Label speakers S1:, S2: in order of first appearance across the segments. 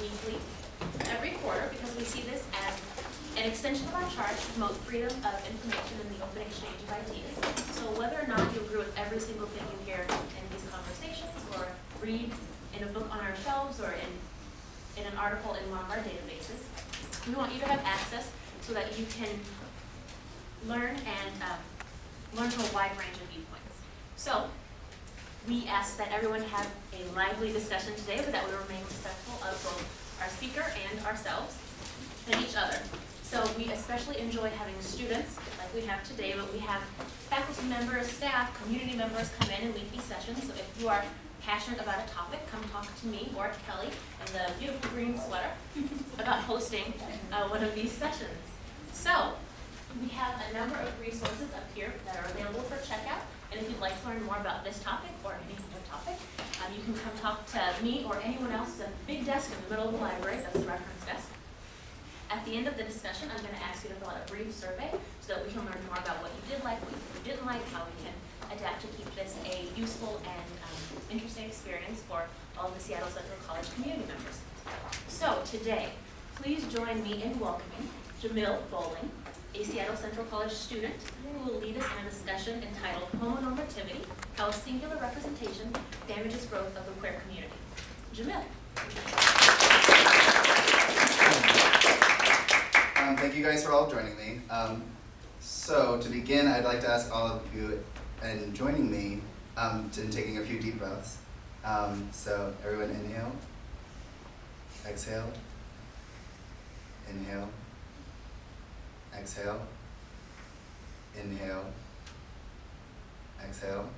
S1: weekly, every quarter, because we see this as an extension of our charge to promote freedom of information and the open exchange of ideas. So whether or not you agree with every single thing you hear in these conversations, or read in a book on our shelves, or in, in an article in one of our databases, we want you to have access so that you can learn and um, learn from a wide range of viewpoints. So, we ask that everyone have a lively discussion today, but that we remain respectful of both our speaker and ourselves and each other. So we especially enjoy having students, like we have today, but we have faculty members, staff, community members come in and lead these sessions. So if you are passionate about a topic, come talk to me or to Kelly in the beautiful green sweater about hosting uh, one of these sessions. So, we have a number of resources up here that are available for checkout. And if you'd like to learn more about this topic or any other topic, um, you can come talk to me or anyone else at the big desk in the middle of the library, that's the reference desk. At the end of the discussion, I'm going to ask you to fill out a brief survey so that we can learn more about what you did like, what you didn't like, how we can adapt to keep this a useful and um, interesting experience for all the Seattle Central College community members. So today, please join me in welcoming Jamil Bowling, a Seattle Central College student who will lead us in a discussion entitled Homonormativity, How Singular Representation Damages Growth of the Queer Community. Jamil.
S2: Um, thank you guys for all joining me. Um, so to begin, I'd like to ask all of you and joining me um, in taking a few deep breaths. Um, so everyone inhale, exhale, inhale, exhale, inhale, exhale.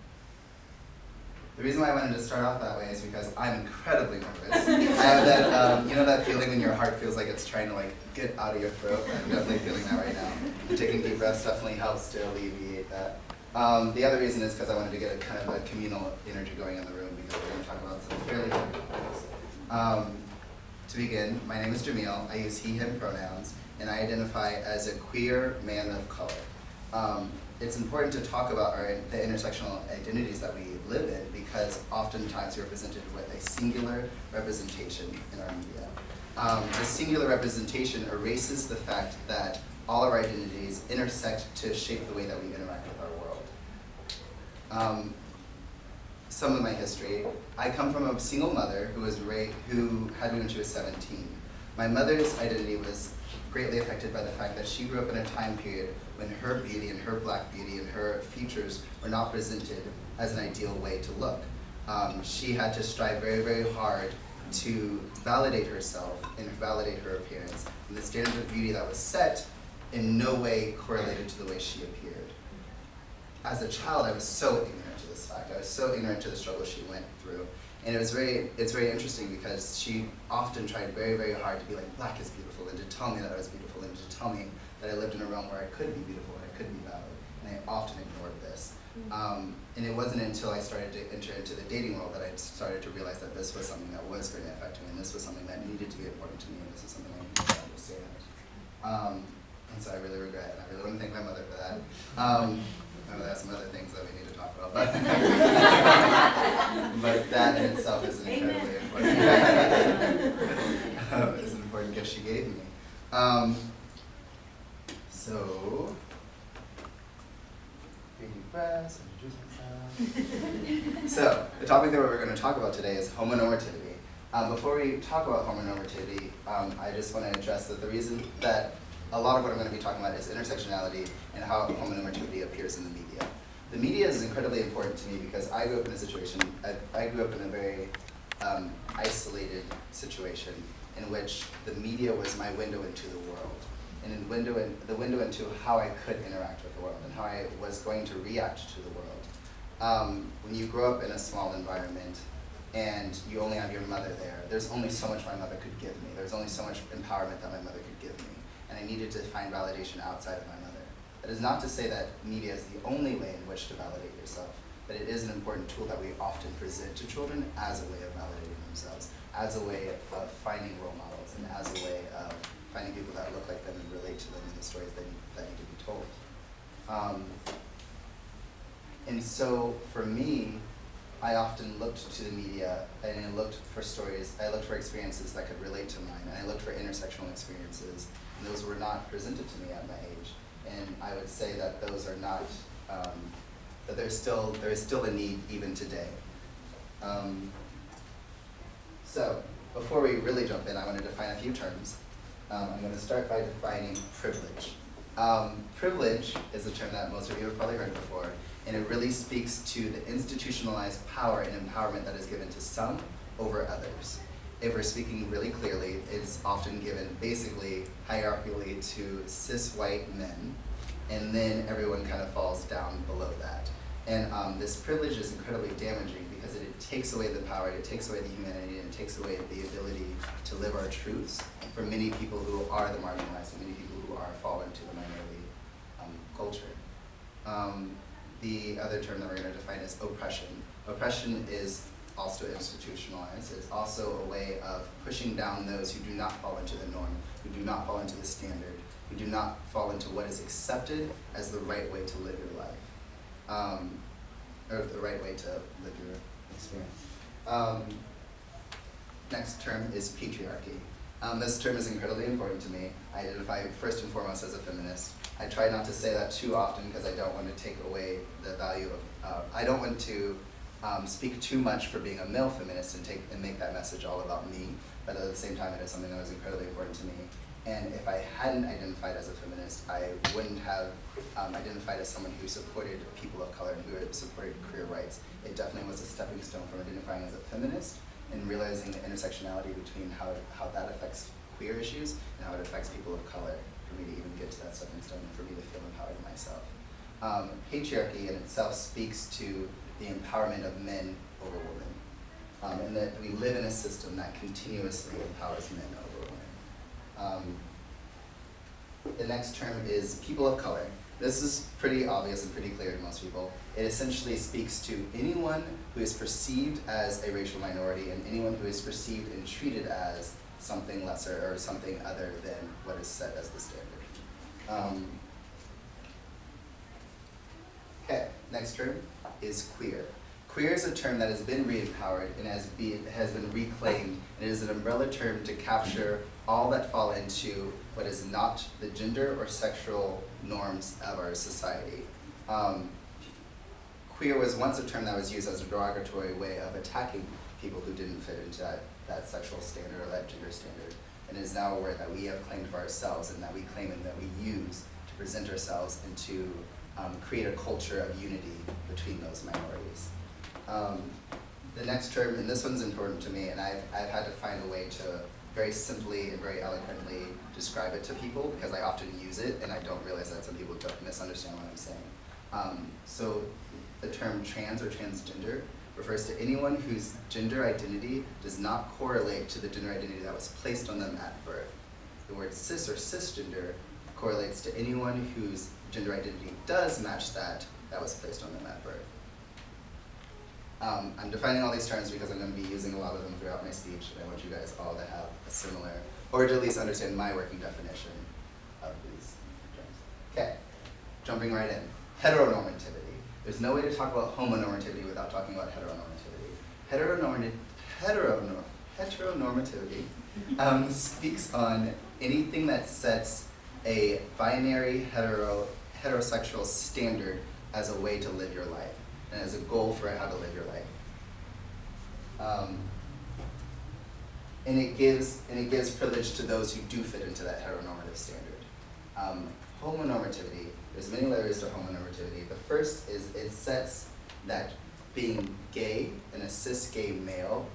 S2: The reason why I wanted to start off that way is because I'm incredibly nervous. I have that, um, you know that feeling when your heart feels like it's trying to like get out of your throat? I'm definitely feeling that right now. And taking deep breaths definitely helps to alleviate that. Um, the other reason is because I wanted to get a kind of a communal energy going in the room because we're going to talk about some fairly heavy topics. Um, to begin, my name is Jamil. I use he, him pronouns, and I identify as a queer man of color. Um, it's important to talk about our, the intersectional identities that we live in because oftentimes we're presented with a singular representation in our media. Um, the singular representation erases the fact that all our identities intersect to shape the way that we interact with our world. Um, some of my history. I come from a single mother who was raped, who had me when she was 17. My mother's identity was greatly affected by the fact that she grew up in a time period when her beauty and her black beauty and her features were not presented as an ideal way to look. Um, she had to strive very, very hard to validate herself and validate her appearance. And the standard of beauty that was set in no way correlated to the way she appeared. As a child, I was so ignorant to this fact. I was so ignorant to the struggle she went through. And it was very, it's very interesting because she often tried very, very hard to be like, black is beautiful, and to tell me that I was beautiful, and to tell me that I lived in a realm where I could be beautiful, and I could be valid. And I often ignored this. Um, and it wasn't until I started to enter into the dating world that I started to realize that this was something that was going to affect me, and this was something that needed to be important to me, and this is something I needed to understand. Um, and so I really regret, and I really want to thank my mother for that. Um, I know there's some other things that we need to talk about, but, but that in itself is an incredibly important, um, is an important gift she gave me. Um, so, take deep breaths, introduce myself. so, the topic that we're going to talk about today is homonormativity. Um, before we talk about homonormativity, um, I just want to address that the reason that a lot of what I'm going to be talking about is intersectionality and how homonormativity appears in the media. The media is incredibly important to me because I grew up in a situation, I, I grew up in a very um, isolated situation in which the media was my window into the world and in window in, the window into how I could interact with the world and how I was going to react to the world. Um, when you grow up in a small environment and you only have your mother there, there's only so much my mother could give me. There's only so much empowerment that my mother could give me. And I needed to find validation outside of my. That is not to say that media is the only way in which to validate yourself, but it is an important tool that we often present to children as a way of validating themselves, as a way of finding role models, and as a way of finding people that look like them and relate to them in the stories that need, that need to be told. Um, and so for me, I often looked to the media and I looked for stories, I looked for experiences that could relate to mine, and I looked for intersectional experiences, and those were not presented to me at my age. And I would say that those are not, um, that there's still, there is still a need even today. Um, so, before we really jump in, I want to define a few terms. Um, I'm going to start by defining privilege. Um, privilege is a term that most of you have probably heard before, and it really speaks to the institutionalized power and empowerment that is given to some over others. If we're speaking really clearly, it's often given basically hierarchically to cis white men, and then everyone kind of falls down below that. And um, this privilege is incredibly damaging because it, it takes away the power, it takes away the humanity, and it takes away the ability to live our truths for many people who are the marginalized, and many people who are fallen to the minority um, culture. Um, the other term that we're going to define is oppression. Oppression is also institutionalized. It's also a way of pushing down those who do not fall into the norm, who do not fall into the standard, who do not fall into what is accepted as the right way to live your life, um, or the right way to live your experience. Um, next term is patriarchy. Um, this term is incredibly important to me. I identify first and foremost as a feminist. I try not to say that too often because I don't want to take away the value of, uh, I don't want to um, speak too much for being a male feminist and take and make that message all about me, but at the same time it is something that was incredibly important to me. And if I hadn't identified as a feminist, I wouldn't have um, identified as someone who supported people of color and who supported queer rights. It definitely was a stepping stone from identifying as a feminist and realizing the intersectionality between how, how that affects queer issues and how it affects people of color for me to even get to that stepping stone and for me to feel empowered in myself. Um, patriarchy in itself speaks to the empowerment of men over women, um, and that we live in a system that continuously empowers men over women. Um, the next term is people of color. This is pretty obvious and pretty clear to most people. It essentially speaks to anyone who is perceived as a racial minority and anyone who is perceived and treated as something lesser or something other than what is set as the standard. Um, okay, next term is queer. Queer is a term that has been re-empowered and has, be, has been reclaimed and it is an umbrella term to capture all that fall into what is not the gender or sexual norms of our society. Um, queer was once a term that was used as a derogatory way of attacking people who didn't fit into that, that sexual standard or that gender standard. And is now a word that we have claimed for ourselves and that we claim and that we use to present ourselves and to um, create a culture of unity between those minorities. Um, the next term, and this one's important to me, and I've, I've had to find a way to very simply and very eloquently describe it to people because I often use it and I don't realize that some people don't misunderstand what I'm saying. Um, so the term trans or transgender refers to anyone whose gender identity does not correlate to the gender identity that was placed on them at birth. The word cis or cisgender correlates to anyone whose gender identity does match that that was placed on them at birth. Um, I'm defining all these terms because I'm going to be using a lot of them throughout my speech, and I want you guys all to have a similar, or to at least understand my working definition of these terms. Okay, jumping right in. Heteronormativity. There's no way to talk about homonormativity without talking about heteronormativity. Heteronormativity, heteronor heteronormativity um, speaks on anything that sets a binary hetero, heterosexual standard as a way to live your life and as a goal for how to live your life. Um, and it gives and it gives privilege to those who do fit into that heteronormative standard. Um, homonormativity, there's many layers to homonormativity. The first is it sets that being gay and a cis gay male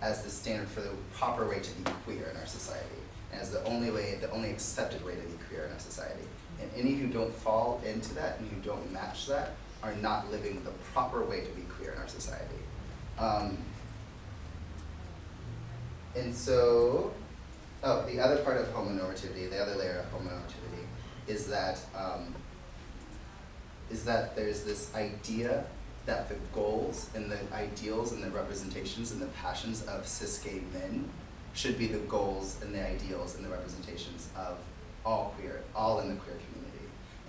S2: as the standard for the proper way to be queer in our society, and as the only way, the only accepted way to be queer in our society. And any who don't fall into that and who don't match that are not living the proper way to be queer in our society. Um, and so, oh, the other part of homonormativity, the other layer of homonormativity, is that um, is that there's this idea that the goals and the ideals and the representations and the passions of cis gay men should be the goals and the ideals and the representations of all queer, all in the queer community.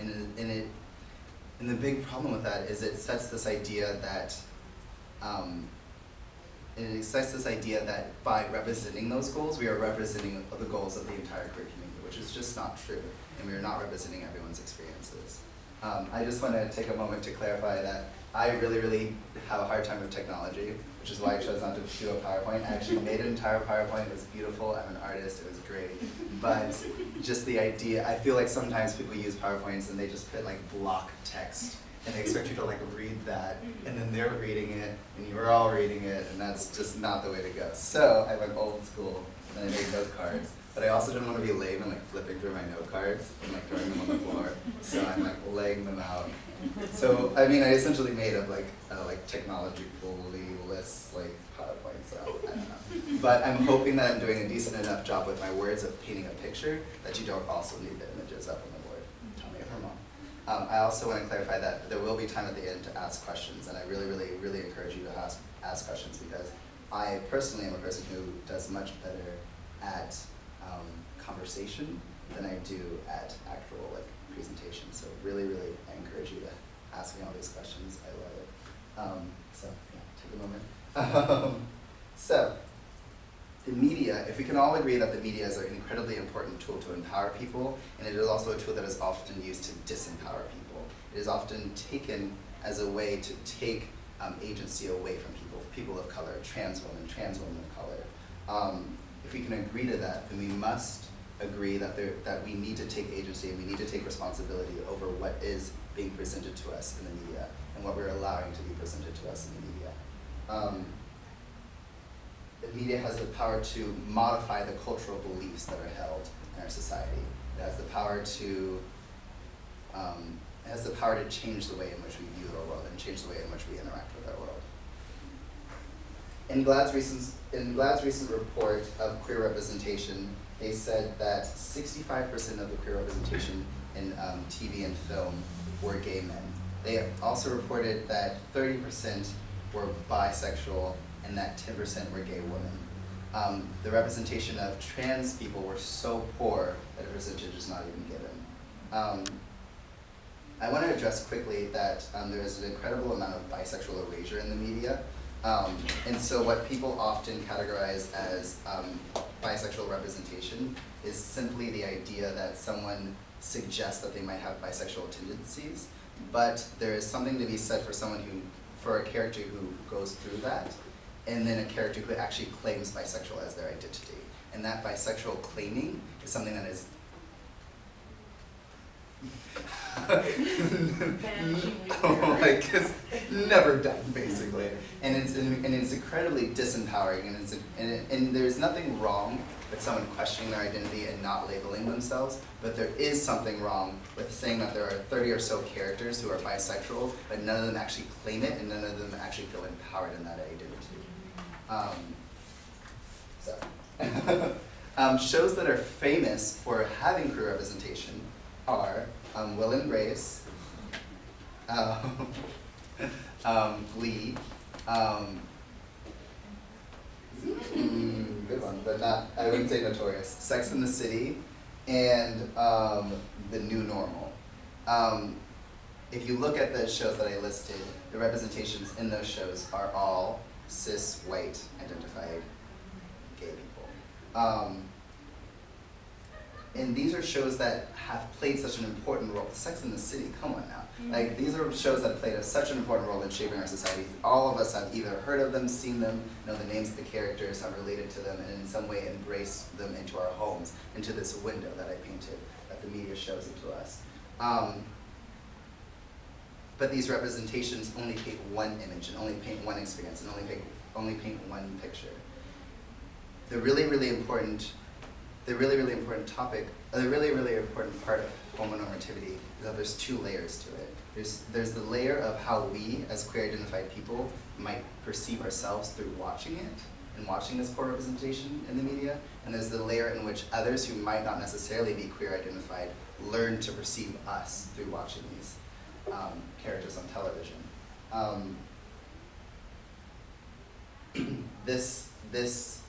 S2: And it, and it and the big problem with that is it sets this idea that um, it accepts this idea that by representing those goals, we are representing the goals of the entire queer community, which is just not true, and we are not representing everyone's experiences. Um, I just want to take a moment to clarify that I really, really have a hard time with technology, which is why I chose not to do a PowerPoint. I actually made an entire PowerPoint, it was beautiful, I'm an artist, it was great. But just the idea, I feel like sometimes people use PowerPoints and they just put like block text and they expect you to like read that, and then they're reading it, and you're all reading it, and that's just not the way to go. So I went old school, and I made note cards, but I also didn't want to be lame and like flipping through my note cards and like throwing them on the floor. So I'm like laying them out. So I mean, I essentially made up like a like technologically list like PowerPoint. So I don't know. But I'm hoping that I'm doing a decent enough job with my words of painting a picture that you don't also need the images up on the board. Tell me if I'm wrong. Um, I also want to clarify that there will be time at the end to ask questions, and I really, really, really encourage you to ask, ask questions because I personally am a person who does much better at um, conversation than I do at actual like presentation. So really, really, I encourage you to ask me all these questions. I love it. Um, so yeah, take a moment. Um, so the media, if we can all agree that the media is an incredibly important tool to empower people, and it is also a tool that is often used to disempower people. It is often taken as a way to take um, agency away from people, people of color, trans women, trans women of color. Um, if we can agree to that, then we must agree that, there, that we need to take agency and we need to take responsibility over what is being presented to us in the media and what we're allowing to be presented to us in the media. Um, the media has the power to modify the cultural beliefs that are held in our society. It has the power to um, has the power to change the way in which we view our world and change the way in which we interact with our world. In GLAAD's recent, in GLAAD's recent report of queer representation, they said that 65% of the queer representation in um, TV and film were gay men. They also reported that 30% were bisexual and that 10% were gay women. Um, the representation of trans people were so poor that a percentage is not even given. Um, I want to address quickly that um, there is an incredible amount of bisexual erasure in the media. Um, and so what people often categorize as um, bisexual representation is simply the idea that someone suggests that they might have bisexual tendencies, but there is something to be said for someone who, for a character who goes through that, and then a character who actually claims bisexual as their identity. And that bisexual claiming is something that is oh, like it's never done basically. And it's and it's incredibly disempowering and it's and, it, and there's nothing wrong with someone questioning their identity and not labeling themselves but there is something wrong with saying that there are 30 or so characters who are bisexual but none of them actually claim it and none of them actually feel empowered in that identity um, um, shows that are famous for having queer representation are um, Will and Grace, um, um, Glee, um, mm, good one, but not, I wouldn't say notorious, Sex in the City, and um, The New Normal. Um, if you look at the shows that I listed, the representations in those shows are all cis, white, identified gay people. Um, and these are shows that have played such an important role. Sex in the City, come on now. Like these are shows that have played a, such an important role in shaping our society. All of us have either heard of them, seen them, know the names of the characters, have related to them, and in some way embraced them into our homes, into this window that I painted, that the media shows into us. Um, but these representations only paint one image and only paint one experience and only paint, only paint one picture. The really, really important the really, really important topic, uh, the really, really important part of homonormativity is that there's two layers to it. There's, there's the layer of how we, as queer identified people, might perceive ourselves through watching it and watching this poor representation in the media, and there's the layer in which others who might not necessarily be queer identified learn to perceive us through watching these um, characters on television. Um, this, this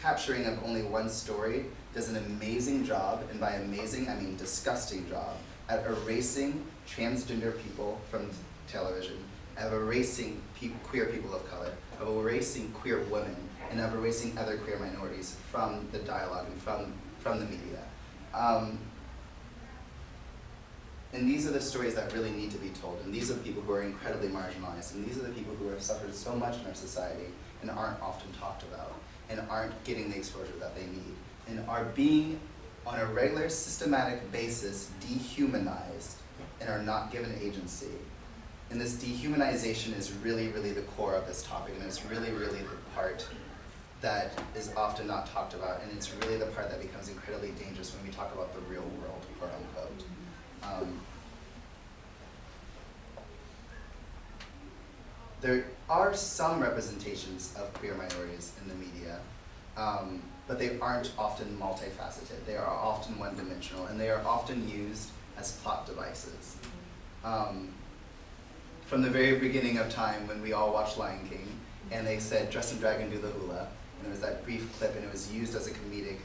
S2: capturing of only one story does an amazing job, and by amazing I mean disgusting job, at erasing transgender people from television of erasing pe- queer people of color, of erasing queer women, and of erasing other queer minorities from the dialogue and from, from the media. Um, and these are the stories that really need to be told, and these are the people who are incredibly marginalized, and these are the people who have suffered so much in our society and aren't often talked about, and aren't getting the exposure that they need, and are being, on a regular, systematic basis, dehumanized and are not given agency. And this dehumanization is really, really the core of this topic, and it's really, really the part that is often not talked about, and it's really the part that becomes incredibly dangerous when we talk about the real world, quote unquote. Um, there are some representations of queer minorities in the media, um, but they aren't often multifaceted. They are often one-dimensional, and they are often used as plot devices. Um, from the very beginning of time, when we all watched Lion King, and they said, "Dress and dragon, do the hula," and there was that brief clip, and it was used as a comedic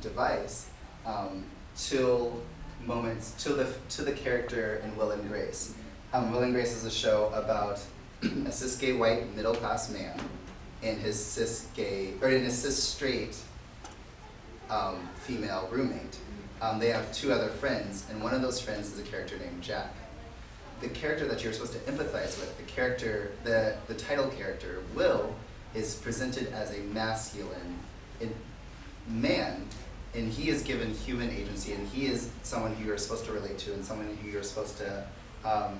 S2: device um, till moments, till the to the character in Will and Grace. Um, Will and Grace is a show about a cis gay white middle class man and his cis gay or and his cis straight um, female roommate. Um, they have two other friends, and one of those friends is a character named Jack. The character that you're supposed to empathize with, the character, the the title character, Will, is presented as a masculine man, and he is given human agency, and he is someone who you're supposed to relate to, and someone who you're supposed to um,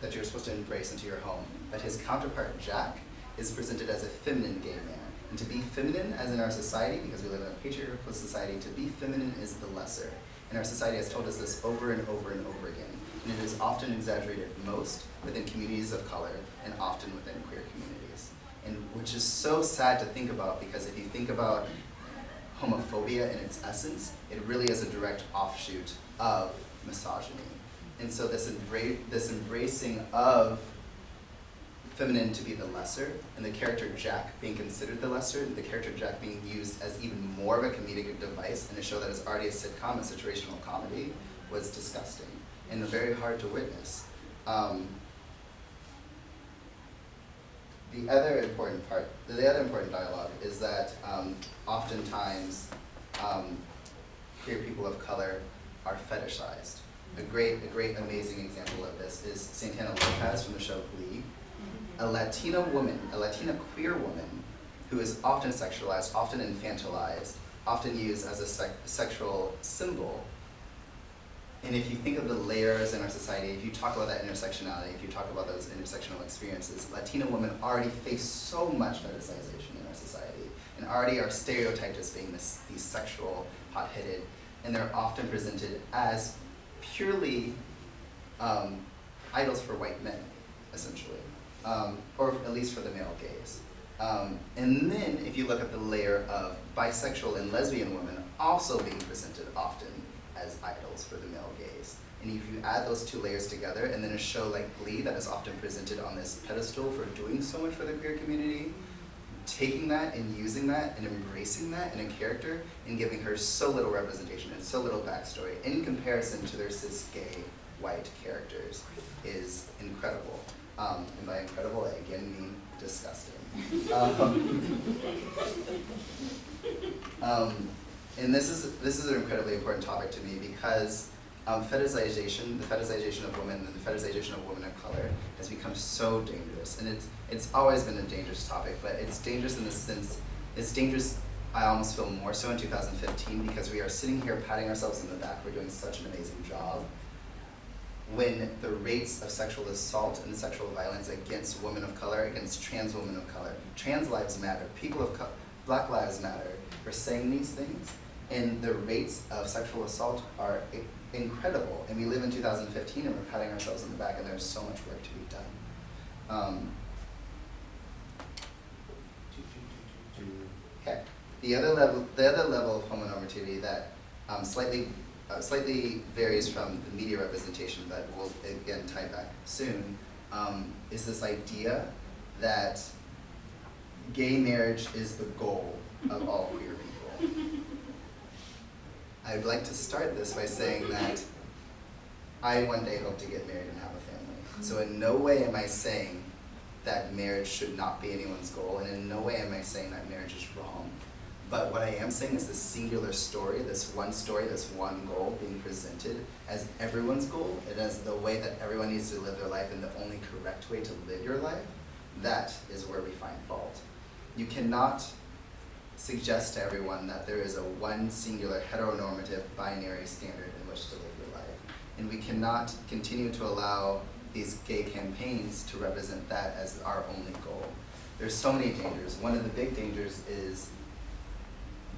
S2: that you're supposed to embrace into your home. But his counterpart, Jack, is presented as a feminine gay man. And to be feminine, as in our society, because we live in a patriarchal society, to be feminine is the lesser. And our society has told us this over and over and over again. And it is often exaggerated most within communities of color and often within queer communities. And which is so sad to think about because if you think about homophobia in its essence, it really is a direct offshoot of misogyny. And so this, embra- this embracing of feminine to be the lesser, and the character Jack being considered the lesser, and the character Jack being used as even more of a comedic device in a show that is already a sitcom, a situational comedy, was disgusting and very hard to witness. Um, the other important part, the other important dialogue is that um, oftentimes um, queer people of color are fetishized. A great, a great, amazing example of this is Santana Lopez from the show Glee, a Latina woman, a Latina queer woman, who is often sexualized, often infantilized, often used as a sec- sexual symbol. And if you think of the layers in our society, if you talk about that intersectionality, if you talk about those intersectional experiences, Latina women already face so much fetishization in our society, and already are stereotyped as being this, these sexual, hot-headed, and they're often presented as purely um, idols for white men, essentially, um, or at least for the male gaze. Um, and then, if you look at the layer of bisexual and lesbian women also being presented often as idols for the male gaze. And if you add those two layers together, and then a show like Glee that is often presented on this pedestal for doing so much for the queer community, taking that and using that and embracing that in a character and giving her so little representation and so little backstory in comparison to their cis gay white characters is incredible. Um, and by incredible, I again mean disgusting. Um, um, and this is this is an incredibly important topic to me because um, fetishization, the fetishization of women, and the fetishization of women of color has become so dangerous, and it's it's always been a dangerous topic, but it's dangerous in the sense it's dangerous. I almost feel more so in 2015 because we are sitting here patting ourselves in the back. We're doing such an amazing job. When the rates of sexual assault and sexual violence against women of color, against trans women of color, trans lives matter, people of color, Black Lives Matter, are saying these things, and the rates of sexual assault are incredible. And we live in 2015 and we're patting ourselves on the back, and there's so much work to be done. Um, okay. The other level, the other level of homonormativity that um, slightly, uh, slightly varies from the media representation that we'll again tie back soon, um, is this idea that gay marriage is the goal of all queer people. I'd like to start this by saying that I one day hope to get married and have a family. So in no way am I saying that marriage should not be anyone's goal, and in no way am I saying that marriage is wrong. But what I am saying is this singular story, this one story, this one goal being presented as everyone's goal, and as the way that everyone needs to live their life and the only correct way to live your life, that is where we find fault. You cannot suggest to everyone that there is a one singular heteronormative binary standard in which to live your life. And we cannot continue to allow these gay campaigns to represent that as our only goal. There's so many dangers. One of the big dangers is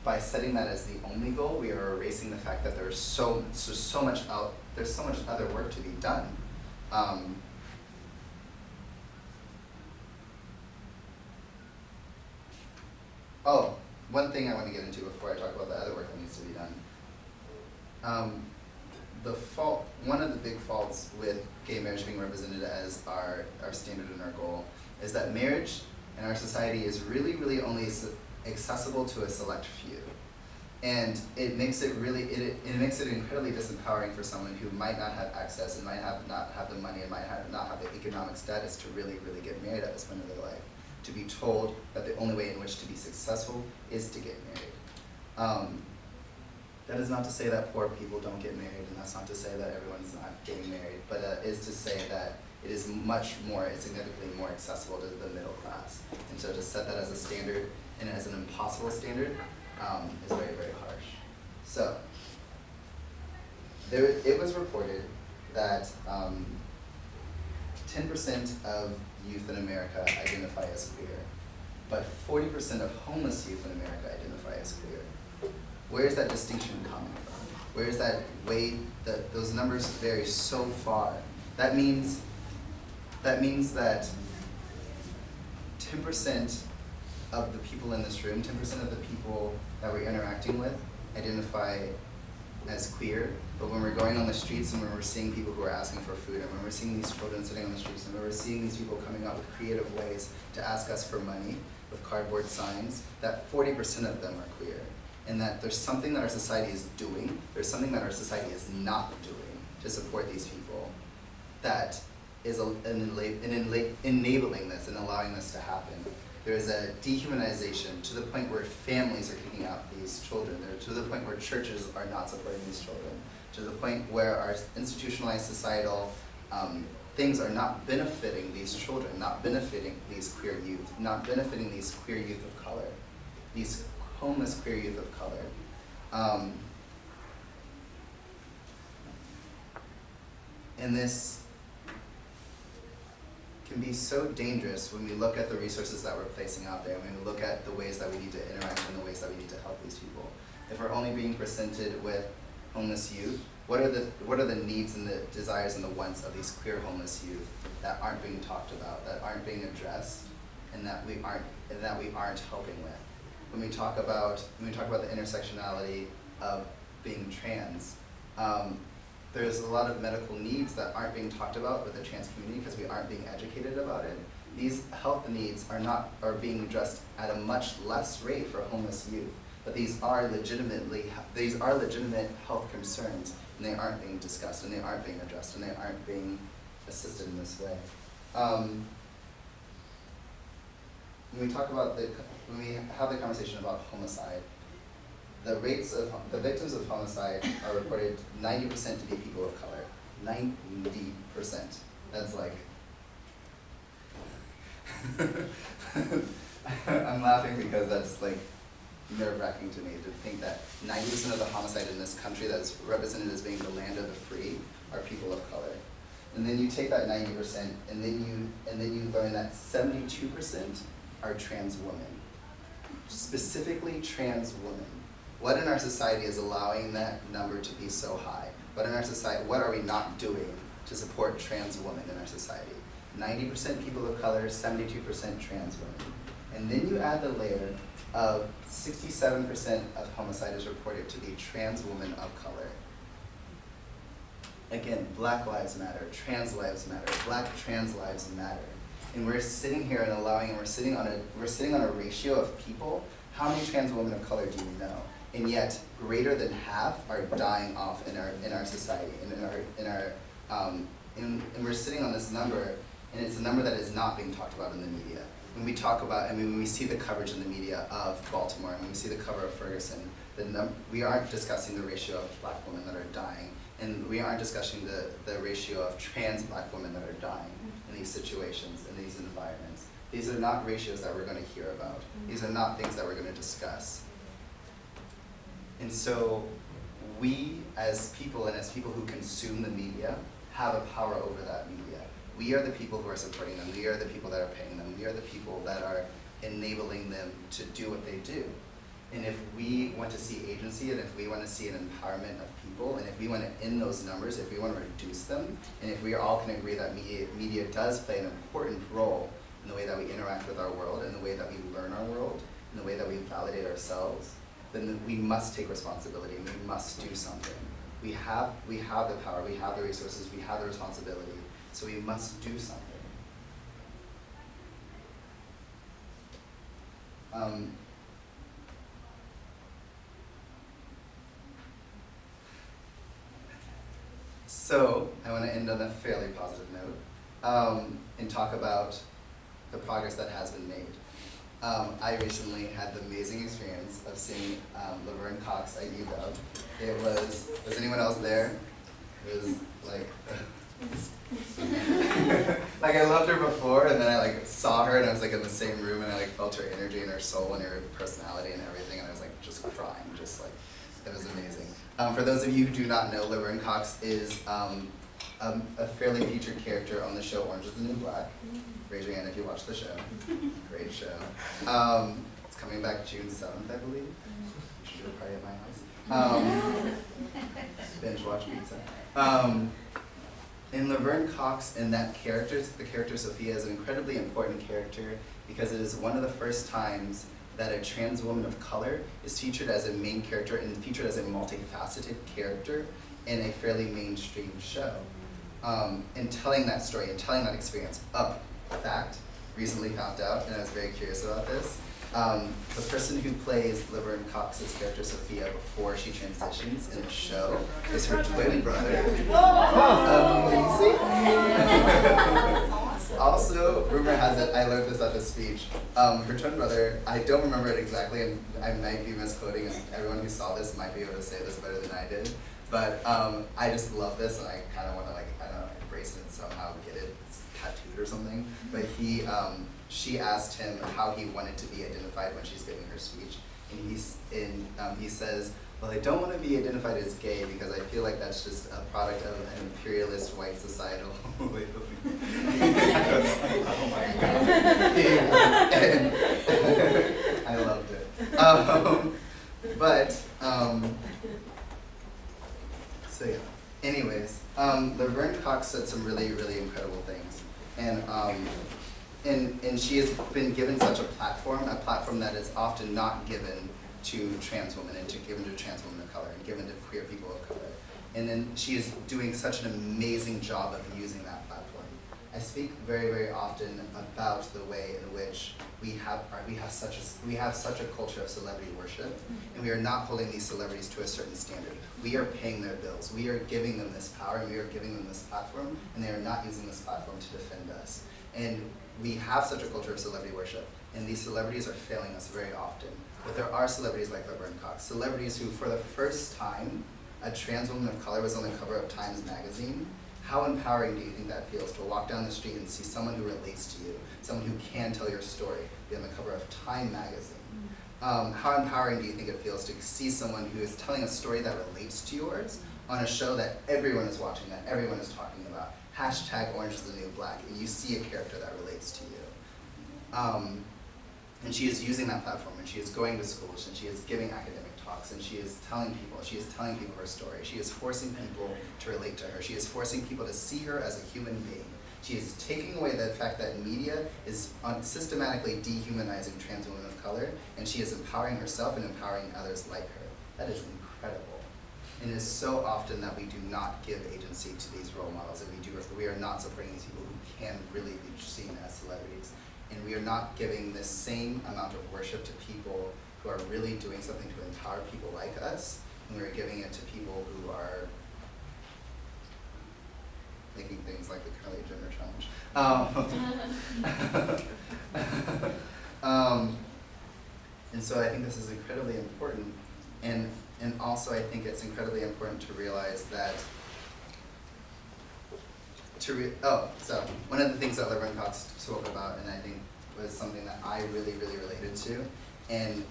S2: by setting that as the only goal, we are erasing the fact that there's so, so, so much out, there's so much other work to be done. Um, oh, one thing I want to get into before I talk about the other work that needs to be done. Um, the fault, one of the big faults with gay marriage being represented as our, our standard and our goal is that marriage in our society is really, really only accessible to a select few. And it makes it really, it, it makes it incredibly disempowering for someone who might not have access and might have not have the money and might have, not have the economic status to really, really get married at this point in their life. To be told that the only way in which to be successful is to get married. Um, that is not to say that poor people don't get married, and that's not to say that everyone's not getting married, but uh, is to say that it is much more, significantly more accessible to the middle class. And so to set that as a standard and as an impossible standard um, is very, very harsh. So, there, it was reported that um, 10% of youth in America identify as queer, but 40% of homeless youth in America identify as queer. Where is that distinction coming from? Where is that way that those numbers vary so far? That means that means that 10% of the people in this room, 10% of the people that we're interacting with identify as queer, but when we're going on the streets and when we're seeing people who are asking for food, and when we're seeing these children sitting on the streets, and when we're seeing these people coming up with creative ways to ask us for money with cardboard signs, that 40% of them are queer. And that there's something that our society is doing, there's something that our society is not doing to support these people that is an, enabling this and allowing this to happen. There is a dehumanization to the point where families are kicking out these children. There, to the point where churches are not supporting these children. To the point where our institutionalized societal um, things are not benefiting these children, not benefiting these queer youth, not benefiting these queer youth of color, these homeless queer youth of color. Um, and this can be so dangerous when we look at the resources that we're placing out there, when we look at the ways that we need to interact and the ways that we need to help these people. If we're only being presented with homeless youth, what are the what are the needs and the desires and the wants of these queer homeless youth that aren't being talked about, that aren't being addressed, and that we aren't and that we aren't helping with? When we talk about when we talk about the intersectionality of being trans, um, there's a lot of medical needs that aren't being talked about with the trans community because we aren't being educated about it. These health needs are not are being addressed at a much less rate for homeless youth, but these are legitimately these are legitimate health concerns, and they aren't being discussed, and they aren't being addressed, and they aren't being assisted in this way. Um, when we talk about the when we have the conversation about homicide, the rates of the victims of homicide are reported 90% to be people of color. 90%. That's like. I'm laughing because that's like nerve wracking to me to think that 90% of the homicide in this country that's represented as being the land of the free are people of color. And then you take that 90% and then you and then you learn that 72% are trans women. Specifically trans women. What in our society is allowing that number to be so high? What in our society, what are we not doing to support trans women in our society? 90% people of color, 72% trans women. And then you add the layer of 67% of homicide is reported to be trans women of color. Again, black lives matter, trans lives matter, black trans lives matter. And we're sitting here and allowing, and we're sitting on a, we're sitting on a ratio of people. How many trans women of color do you know? and yet greater than half are dying off in our in our society and in our in our um, and, and we're sitting on this number, and it's a number that is not being talked about in the media. When we talk about, I mean, when we see the coverage in the media of Baltimore, and when we see the cover of Ferguson, we aren't discussing the ratio of black women that are dying, and we aren't discussing the, the ratio of trans black women that are dying in these situations, in these environments. These are not ratios that we're gonna hear about. These are not things that we're gonna discuss. And so we, as people and as people who consume the media, have a power over that media. We are the people who are supporting them. We are the people that are paying them. We are the people that are enabling them to do what they do. And if we want to see agency and if we want to see an empowerment of people and if we want to end those numbers, if we want to reduce them, and if we all can agree that media, media does play an important role in the way that we interact with our world, in the way that we learn our world, in the way that we validate ourselves, then we must take responsibility and we must do something. We have, we have the power, we have the resources, we have the responsibility, so we must do something. Um, so, I want to end on a fairly positive note um, and talk about the progress that has been made. Um, I recently had the amazing experience of seeing um, Laverne Cox at UW. It was, was anyone else there? It was like, like I loved her before, and then I like saw her, and I was like in the same room, and I like felt her energy and her soul and her personality and everything, and I was like just crying, just like it was amazing. Um, for those of you who do not know, Laverne Cox is um, um, a fairly featured character on the show Orange Is the New Black. Raise your hand if you watch the show. Great show. Um, it's coming back June 7th, I believe. You should do a party at my house. Um, binge watch pizza. And Laverne Cox and that character, the character Sophia, is an incredibly important character because it is one of the first times that a trans woman of color is featured as a main character and featured as a multifaceted character in a fairly mainstream show. Um, and telling that story and telling that experience up, fact, recently found out, and I was very curious about this. Um, the person who plays Laverne Cox's character Sophia before she transitions in the show is her twin brother. Amazing. also, rumor has it, I learned this at the speech. Um, her twin brother, I don't remember it exactly, and I might be misquoting, and everyone who saw this might be able to say this better than I did. But um, I just love this, and I kind of want to like, I don't know, embrace it and somehow get it tattooed or something. But he, um, she asked him how he wanted to be identified when she's giving her speech, and he's, and um, he says, well, I don't want to be identified as gay because I feel like that's just a product of an imperialist white societal way of oh my god. I loved it. Um, but, um, so yeah. Anyways, um, Laverne Cox said some really, really incredible things. And, um, and, and she has been given such a platform, a platform that is often not given to trans women and to given to trans women of color and given to queer people of color. And then she is doing such an amazing job of using that platform. I speak very, very often about the way in which we have we have such a we have such a culture of celebrity worship, and we are not holding these celebrities to a certain standard. We are paying their bills. We are giving them this power, and we are giving them this platform, and they are not using this platform to defend us. And we have such a culture of celebrity worship, and these celebrities are failing us very often. But there are celebrities like Laverne Cox, celebrities who, for the first time, a trans woman of color was on the cover of Times Magazine. How empowering do you think that feels to walk down the street and see someone who relates to you, someone who can tell your story, be on the cover of Time Magazine? Um, how empowering do you think it feels to see someone who is telling a story that relates to yours on a show that everyone is watching, that everyone is talking? Hashtag Orange is the New Black, and you see a character that relates to you. Um, and she is using that platform, and she is going to schools, and she is giving academic talks, and she is telling people, she is telling people her story. She is forcing people to relate to her. She is forcing people to see her as a human being. She is taking away the fact that media is systematically dehumanizing trans women of color, and she is empowering herself and empowering others like her. That is incredible. And it is so often that we do not give agency to these role models, and we do we are not supporting these people who can really be seen as celebrities. And we are not giving the same amount of worship to people who are really doing something to empower people like us, and we're giving it to people who are making things like the Curly Jenner challenge. Um, um, and so I think this is incredibly important, and and also I think it's incredibly important to realize that to re- oh, so one of the things that Laverne Cox spoke about, and I think was something that I really, really related to, and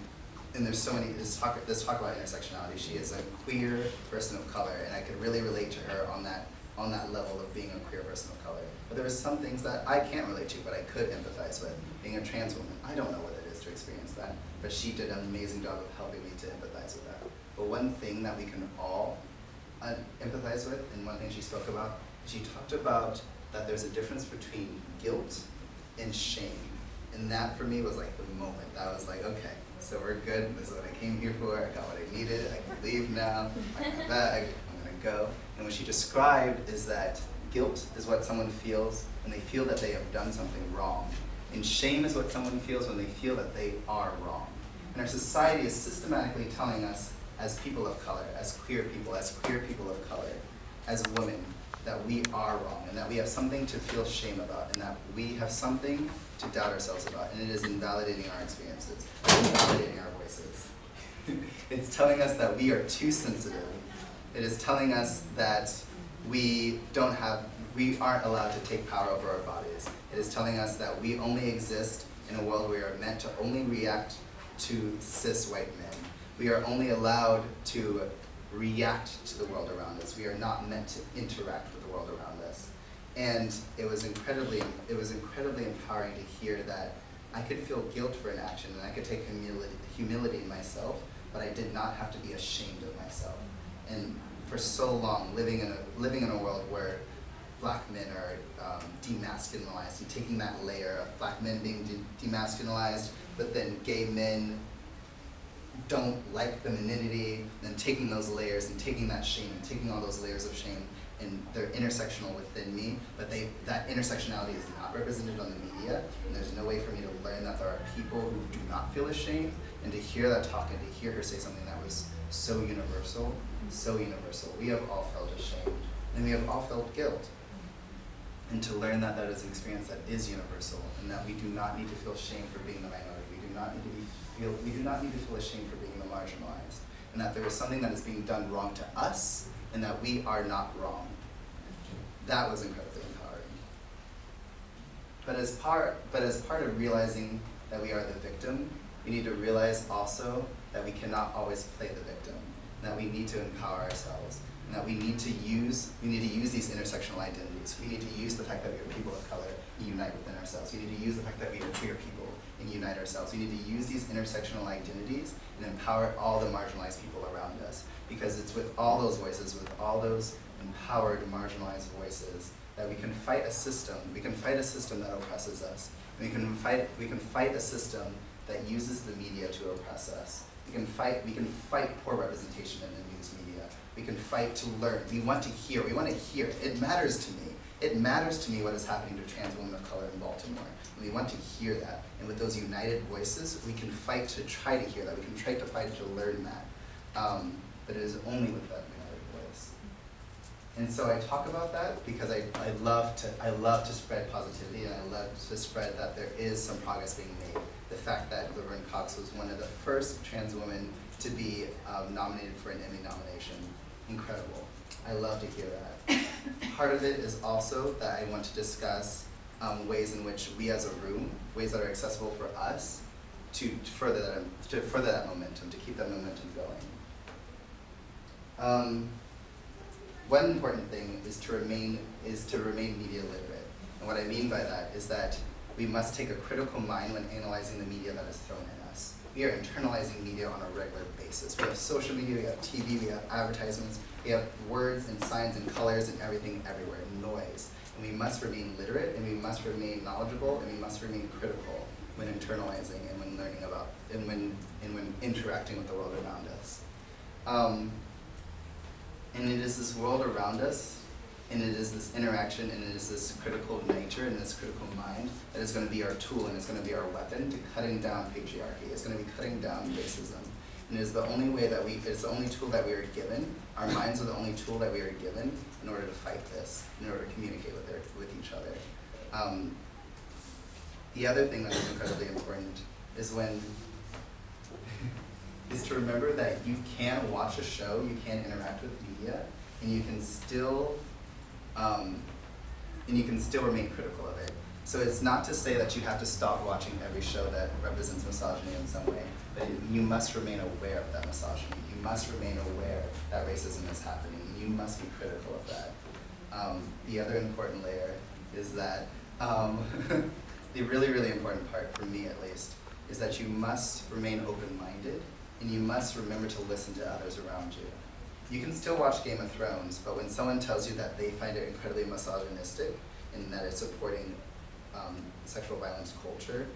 S2: and there's so many. This talk this talk about intersectionality. She is a queer person of color, and I could really relate to her on that on that level of being a queer person of color. But there were some things that I can't relate to, but I could empathize with. Being a trans woman, I don't know what it is to experience that, but she did an amazing job of helping me to empathize with that. But one thing that we can all uh, empathize with, and one thing she spoke about, she talked about that there's a difference between guilt and shame. And that for me was like the moment. That was like, okay, so we're good. This is what I came here for. I got what I needed. I can leave now. I got my bag. I'm gonna go. And what she described is that guilt is what someone feels when they feel that they have done something wrong. And shame is what someone feels when they feel that they are wrong. And our society is systematically telling us as people of color, as queer people, as queer people of color, as women, that we are wrong and that we have something to feel shame about and that we have something to doubt ourselves about. And it is invalidating our experiences, invalidating our voices. it's telling us that we are too sensitive. It is telling us that we don't have, we aren't allowed to take power over our bodies. It is telling us that we only exist in a world where we are meant to only react to cis white men. We are only allowed to react to the world around us. We are not meant to interact with the world around us. And it was incredibly, it was incredibly empowering to hear that I could feel guilt for an action and I could take humility, humility in myself, but I did not have to be ashamed of myself. And for so long, living in a, living in a world where black men are um, demasculinized and taking that layer of black men being de demasculinized, but then gay men don't like femininity, then taking those layers and taking that shame and taking all those layers of shame and they're intersectional within me, but they that intersectionality is not represented on the media, and there's no way for me to learn that there are people who do not feel ashamed, and to hear that talk and to hear her say something that was so universal, so universal. We have all felt ashamed, and we have all felt guilt. And to learn that that is an experience that is universal, and that we do not need to feel shame for being the minority. We do not need to be feel we do not need to feel ashamed for being the marginalized, and that there is something that is being done wrong to us, and that we are not wrong. That was incredibly empowering. But as part, but as part of realizing that we are the victim, we need to realize also that we cannot always play the victim, and that we need to empower ourselves, and that we need to use, we need to use these intersectional identities. We need to use the fact that we are people of color unite within ourselves. We need to use the fact that we are queer people and unite ourselves. We need to use these intersectional identities and empower all the marginalized people around us. Because it's with all those voices, with all those empowered, marginalized voices, that we can fight a system. We can fight a system that oppresses us. We can fight, we can fight a system that uses the media to oppress us. We can fight, we can fight poor representation in the news media. We can fight to learn. We want to hear. We want to hear. It matters to me. It matters to me what is happening to trans women of color in Baltimore. We want to hear that. And with those united voices, we can fight to try to hear that. We can try to fight to learn that. Um, but it is only with that united voice. And so I talk about that because I, I love to I love to spread positivity and I love to spread that there is some progress being made. The fact that Laverne Cox was one of the first trans women to be um, nominated for an Emmy nomination. Incredible. I love to hear that. Part of it is also that I want to discuss um, ways in which we as a room, ways that are accessible for us, to further that, to further that momentum, to keep that momentum going. Um, one important thing is to remain is to remain media literate. And what I mean by that is that we must take a critical mind when analyzing the media that is thrown at us. We are internalizing media on a regular basis. We have social media, we have TV, we have advertisements, we have words and signs and colors and everything everywhere, noise. And we must remain literate and we must remain knowledgeable and we must remain critical when internalizing and when learning about and when and when interacting with the world around us. Um, and it is this world around us, and it is this interaction, and it is this critical nature and this critical mind that is going to be our tool and it's going to be our weapon to cutting down patriarchy. It's going to be cutting down racism. and it is the only way that we, it's the only tool that we are given. Our minds are the only tool that we are given in order to fight this, in order to communicate with their, with each other. Um, the other thing that is incredibly important is when is to remember that you can watch a show, you can interact with media, and you can still um, and you can still remain critical of it. So it's not to say that you have to stop watching every show that represents misogyny in some way, but you must remain aware of that misogyny. You must remain aware that racism is happening. You must be critical of that. Um, the other important layer is that um, the really, really important part, for me at least, is that you must remain open-minded and you must remember to listen to others around you. You can still watch Game of Thrones, but when someone tells you that they find it incredibly misogynistic and that it's supporting um, sexual violence culture,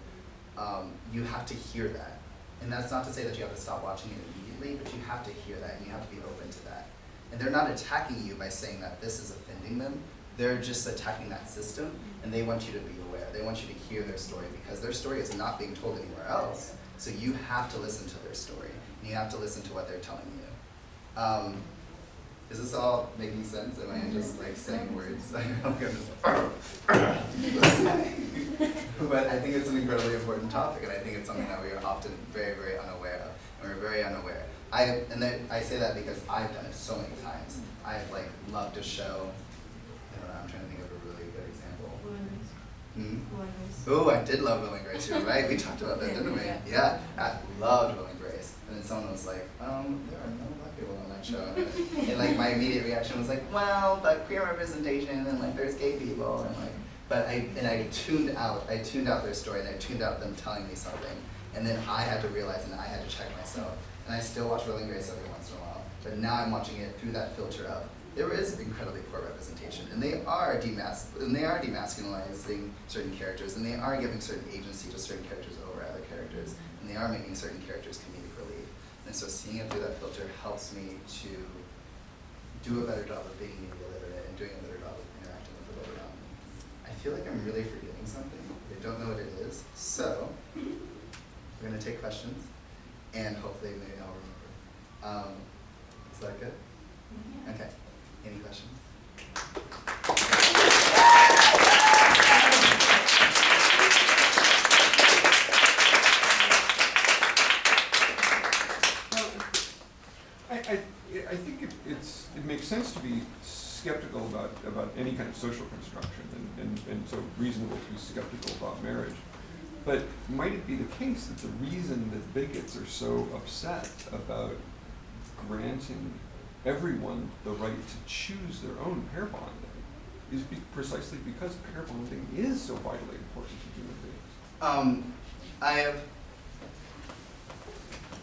S2: um, you have to hear that. And that's not to say that you have to stop watching it but you have to hear that and you have to be open to that. And they're not attacking you by saying that this is offending them. They're just attacking that system and they want you to be aware. They want you to hear their story because their story is not being told anywhere else. So you have to listen to their story and you have to listen to what they're telling you. Um, is this all making sense? Am I just like saying words? I I'm just but I think it's an incredibly important topic, and I think it's something that we are often very, very unaware of, and we're very unaware. I and I say that because I've done it so many times. I've like loved a show. I don't know. I'm trying to think of a really good example. Hmm? Oh, I did love Will and Grace. You're right. We talked about that, didn't we?
S3: Yeah.
S2: Yeah, I loved Will and Grace. And then someone was like, um, there are no black people on that show. And like my immediate reaction was like, well, but queer representation and like there's gay people and like, but I and I tuned out. I tuned out their story and I tuned out them telling me something. And then I had to realize and I had to check myself. And I still watch Will and Grace every once in a while. But now I'm watching it through that filter of there is incredibly poor representation, and they are demas and they are demasculinizing certain characters, and they are giving certain agency to certain characters over other characters, and they are making certain characters comedic relief. And so seeing it through that filter helps me to do a better job of being media literate and doing a better job of interacting with the world around me. I feel like I'm really forgetting something. I don't know what it is. So we're gonna take questions, and hopefully maybe I'll remember. Um, is that good? Okay. Any questions?
S4: I, I, I think it, it's, it makes sense to be skeptical about, about any kind of social construction, and, and, and so reasonable to be skeptical about marriage. But might it be the case that the reason that bigots are so upset about granting everyone the right to choose their own pair bonding is be precisely because pair bonding is so vitally important to human beings?
S2: Um, I have.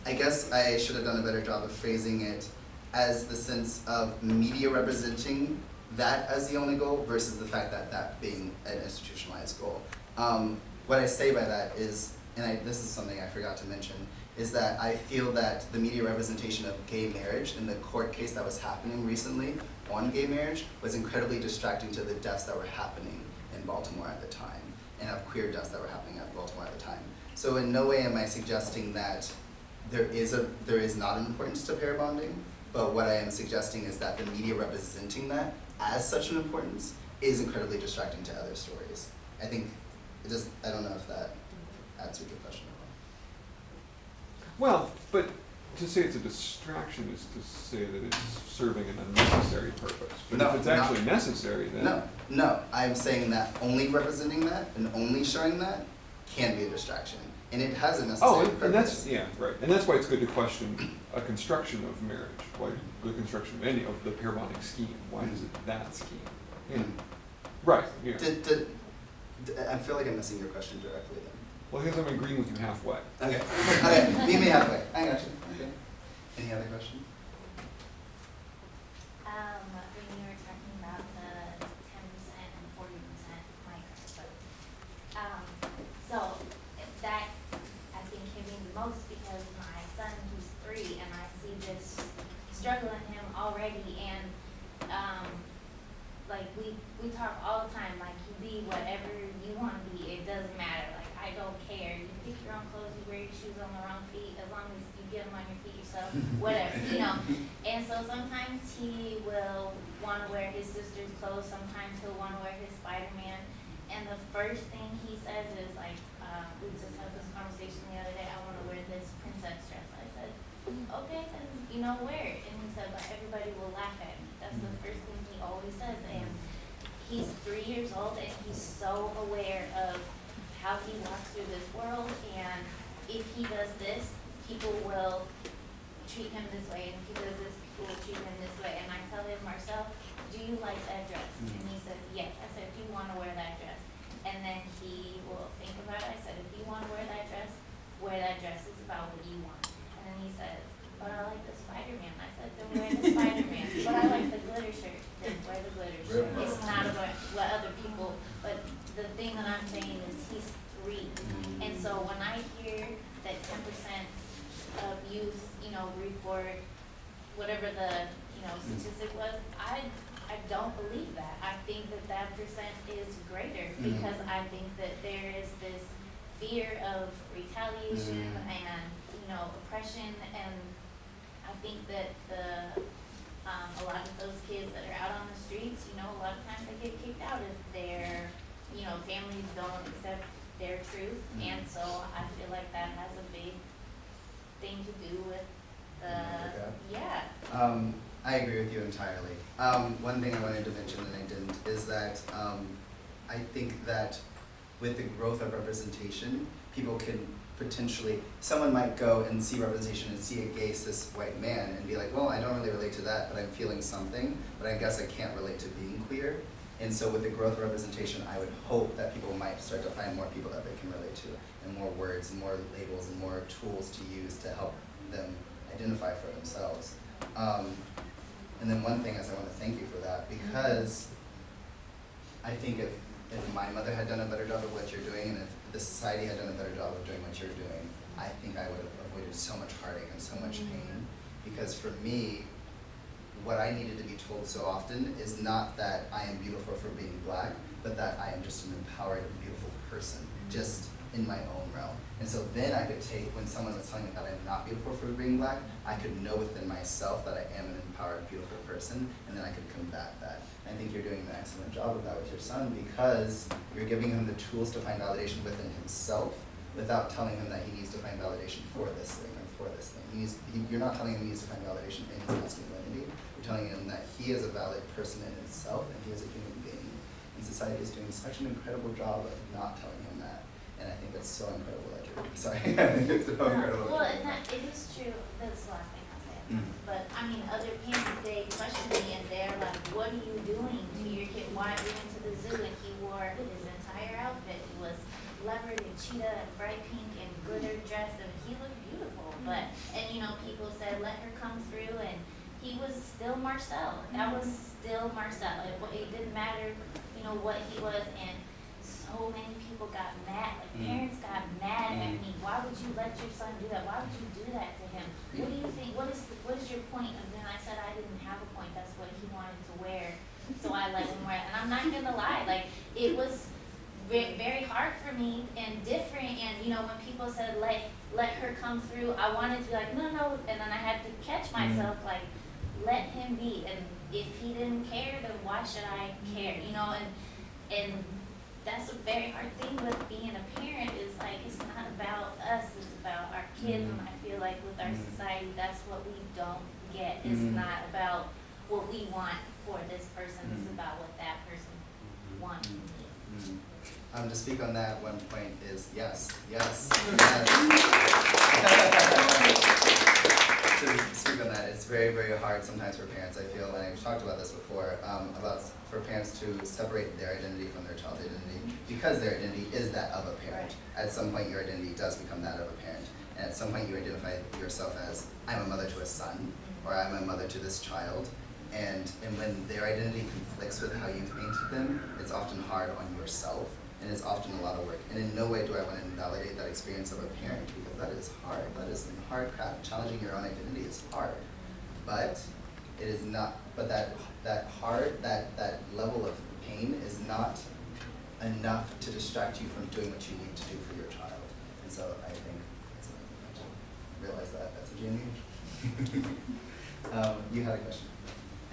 S2: I guess I should have done a better job of phrasing it as the sense of media representing that as the only goal versus the fact that that being an institutionalized goal. Um, what I say by that is, and I, this is something I forgot to mention, is that I feel that the media representation of gay marriage in the court case that was happening recently on gay marriage was incredibly distracting to the deaths that were happening in Baltimore at the time, and of queer deaths that were happening at Baltimore at the time. So in no way am I suggesting that there is a there is not an importance to pair bonding, but what I am suggesting is that the media representing that as such an importance is incredibly distracting to other stories. I think it just I don't know if that answers your question at all.
S4: Well, but to say it's a distraction is to say that it's serving an unnecessary purpose. But
S2: No,
S4: if it's actually necessary, then
S2: No, no, I'm saying that only representing that and only showing that can be a distraction. And it has a necessary
S4: Oh,
S2: purpose.
S4: and, and that's yeah, right. And that's why it's good to question a construction of marriage. Why the construction of any of the pair bonding scheme? Why is it that scheme? Yeah.
S2: Mm.
S4: Right. Yeah.
S2: D- I feel like I'm missing your question directly then.
S4: Well, because I'm agreeing with you halfway.
S2: Okay, okay, meet me halfway. I got you. Okay. Any other questions?
S3: Um, when you were talking about the ten percent and forty percent micro, um, so if that, I think hit me the most because my son, who's three, and I see this struggle in him already, and, um, like, we, we talk all the time, like, you be whatever you wanna be, it doesn't matter, like, I don't care, you pick your own clothes, you wear your shoes on the wrong feet, as long as you get them on your feet yourself, whatever, you know. And so sometimes he will wanna wear his sister's clothes, sometimes he'll wanna wear his Spider-Man. And the first thing he says is like, uh, we just had this conversation the other day, I wanna wear this princess dress. I said, okay, then, you know, wear it. And he said, but everybody will laugh at me. That's the first thing he always says. And he's three years old and he's so aware of how he walks through this world. And if he does this, people will treat him this way. And if he does this, people will treat him this way. And I tell him, Marcel, do you like that dress? And he mm. said, yes. I said, do you want to wear that dress? And then he will think about it. I said, if you want to wear that dress, wear that dress. It's about what you want. And then he says, but I like the Spider-Man. I said, then wear the Spider-Man. But I like the glitter shirt. Then wear the glitter shirt.
S2: Rip.
S3: It's not about what other people, but the thing that I'm saying is he's three. Mm. And so when I hear that ten percent of youth, you know, report whatever the, you know, statistic was, I, I don't believe that. I think that that percent is greater
S2: Mhm.
S3: because I think that there is this fear of retaliation
S2: Mhm.
S3: and, you know, oppression and I think that the, um, a lot of those kids that are out on the streets, you know, a lot of times they get kicked out if their, you know, families don't accept their truth.
S2: Mhm.
S3: And so I feel like that has a big thing to do with the, yeah.
S2: Um, I agree with you entirely. Um, one thing I wanted to mention and I didn't is that um, I think that with the growth of representation, people can potentially, someone might go and see representation and see a gay cis white man and be like, well, I don't really relate to that, but I'm feeling something, but I guess I can't relate to being queer. And so with the growth of representation, I would hope that people might start to find more people that they can relate to, and more words, and more labels, and more tools to use to help them identify for themselves. Um, and then one thing is I want to thank you for that because I think if, if my mother had done a better job of what you're doing and if the society had done a better job of doing what you're doing, I think I would have avoided so much heartache and so much pain. Because for me, what I needed to be told so often is not that I am beautiful for being black, but that I am just an empowered, beautiful person, just in my own realm. And so then I could take, when someone was telling me that I'm not beautiful for being black, I could know within myself that I am an empowered, beautiful person, and then I could combat that. I think you're doing an excellent job of that with your son because you're giving him the tools to find validation within himself without telling him that he needs to find validation for this thing or for this thing. He you're not telling him he needs to find validation in his masculinity. You're telling him that he is a valid person in himself and he is a human being. And society is doing such an incredible job of not telling. And I think it's so incredible that you're, sorry, I think it's so incredible.
S3: Well, and that, it is true, that's the last thing I'll say.
S2: Mhm.
S3: But, I mean, other parents, they question me and they're like, what are you doing to your kid? Why we went to the zoo and he wore his entire outfit, he was leopard and cheetah and bright pink and glitter dress and he looked beautiful. But, and you know, people said, let her come through and he was still Marcel. That was still Marcel. It, it didn't matter, you know, what he was and so many people got mad, like
S2: Mm.
S3: parents got mad at
S2: Mm.
S3: me. Why would you let your son do that? Why would you do that to him? What do you think, what is, the- what is your point? And then I said I didn't have a point, that's what he wanted to wear. So I let him wear it. And I'm not gonna lie, like, it was ve- very hard for me and different. And, you know, when people said, let, let her come through, I wanted to be like, no, no. And then I had to catch myself, like, let him be. And if he didn't care, then why should I care? You know, and, and that's a very hard thing with being a parent is like, it's not about us, it's about our kids. And I feel like with our
S2: Mhm.
S3: society, that's what we don't get. It's
S2: Mhm.
S3: not about what we want for this person, it's
S2: Mhm.
S3: about what that person wants and needs.
S2: Mm. Um, to speak on that, one point is yes, yes, yes. to speak on that, it's very, very hard sometimes for parents, I feel, and I've talked about this before, um, about for parents to separate their identity from their child's identity, because their identity is that of a parent. At some point, your identity does become that of a parent, and at some point, you identify yourself as, I'm a mother to a son, or I'm a mother to this child, and, and when their identity conflicts with how you painted them, it's often hard on yourself, and it's often a lot of work. And in no way do I want to invalidate that experience of a parent, because that is hard. That is some hard crap. Challenging your own identity is hard. But it is not, but that, that hard, that, that level of pain is not enough to distract you from doing what you need to do for your child. And so I think it's a realize that at such a age. um, you had a question.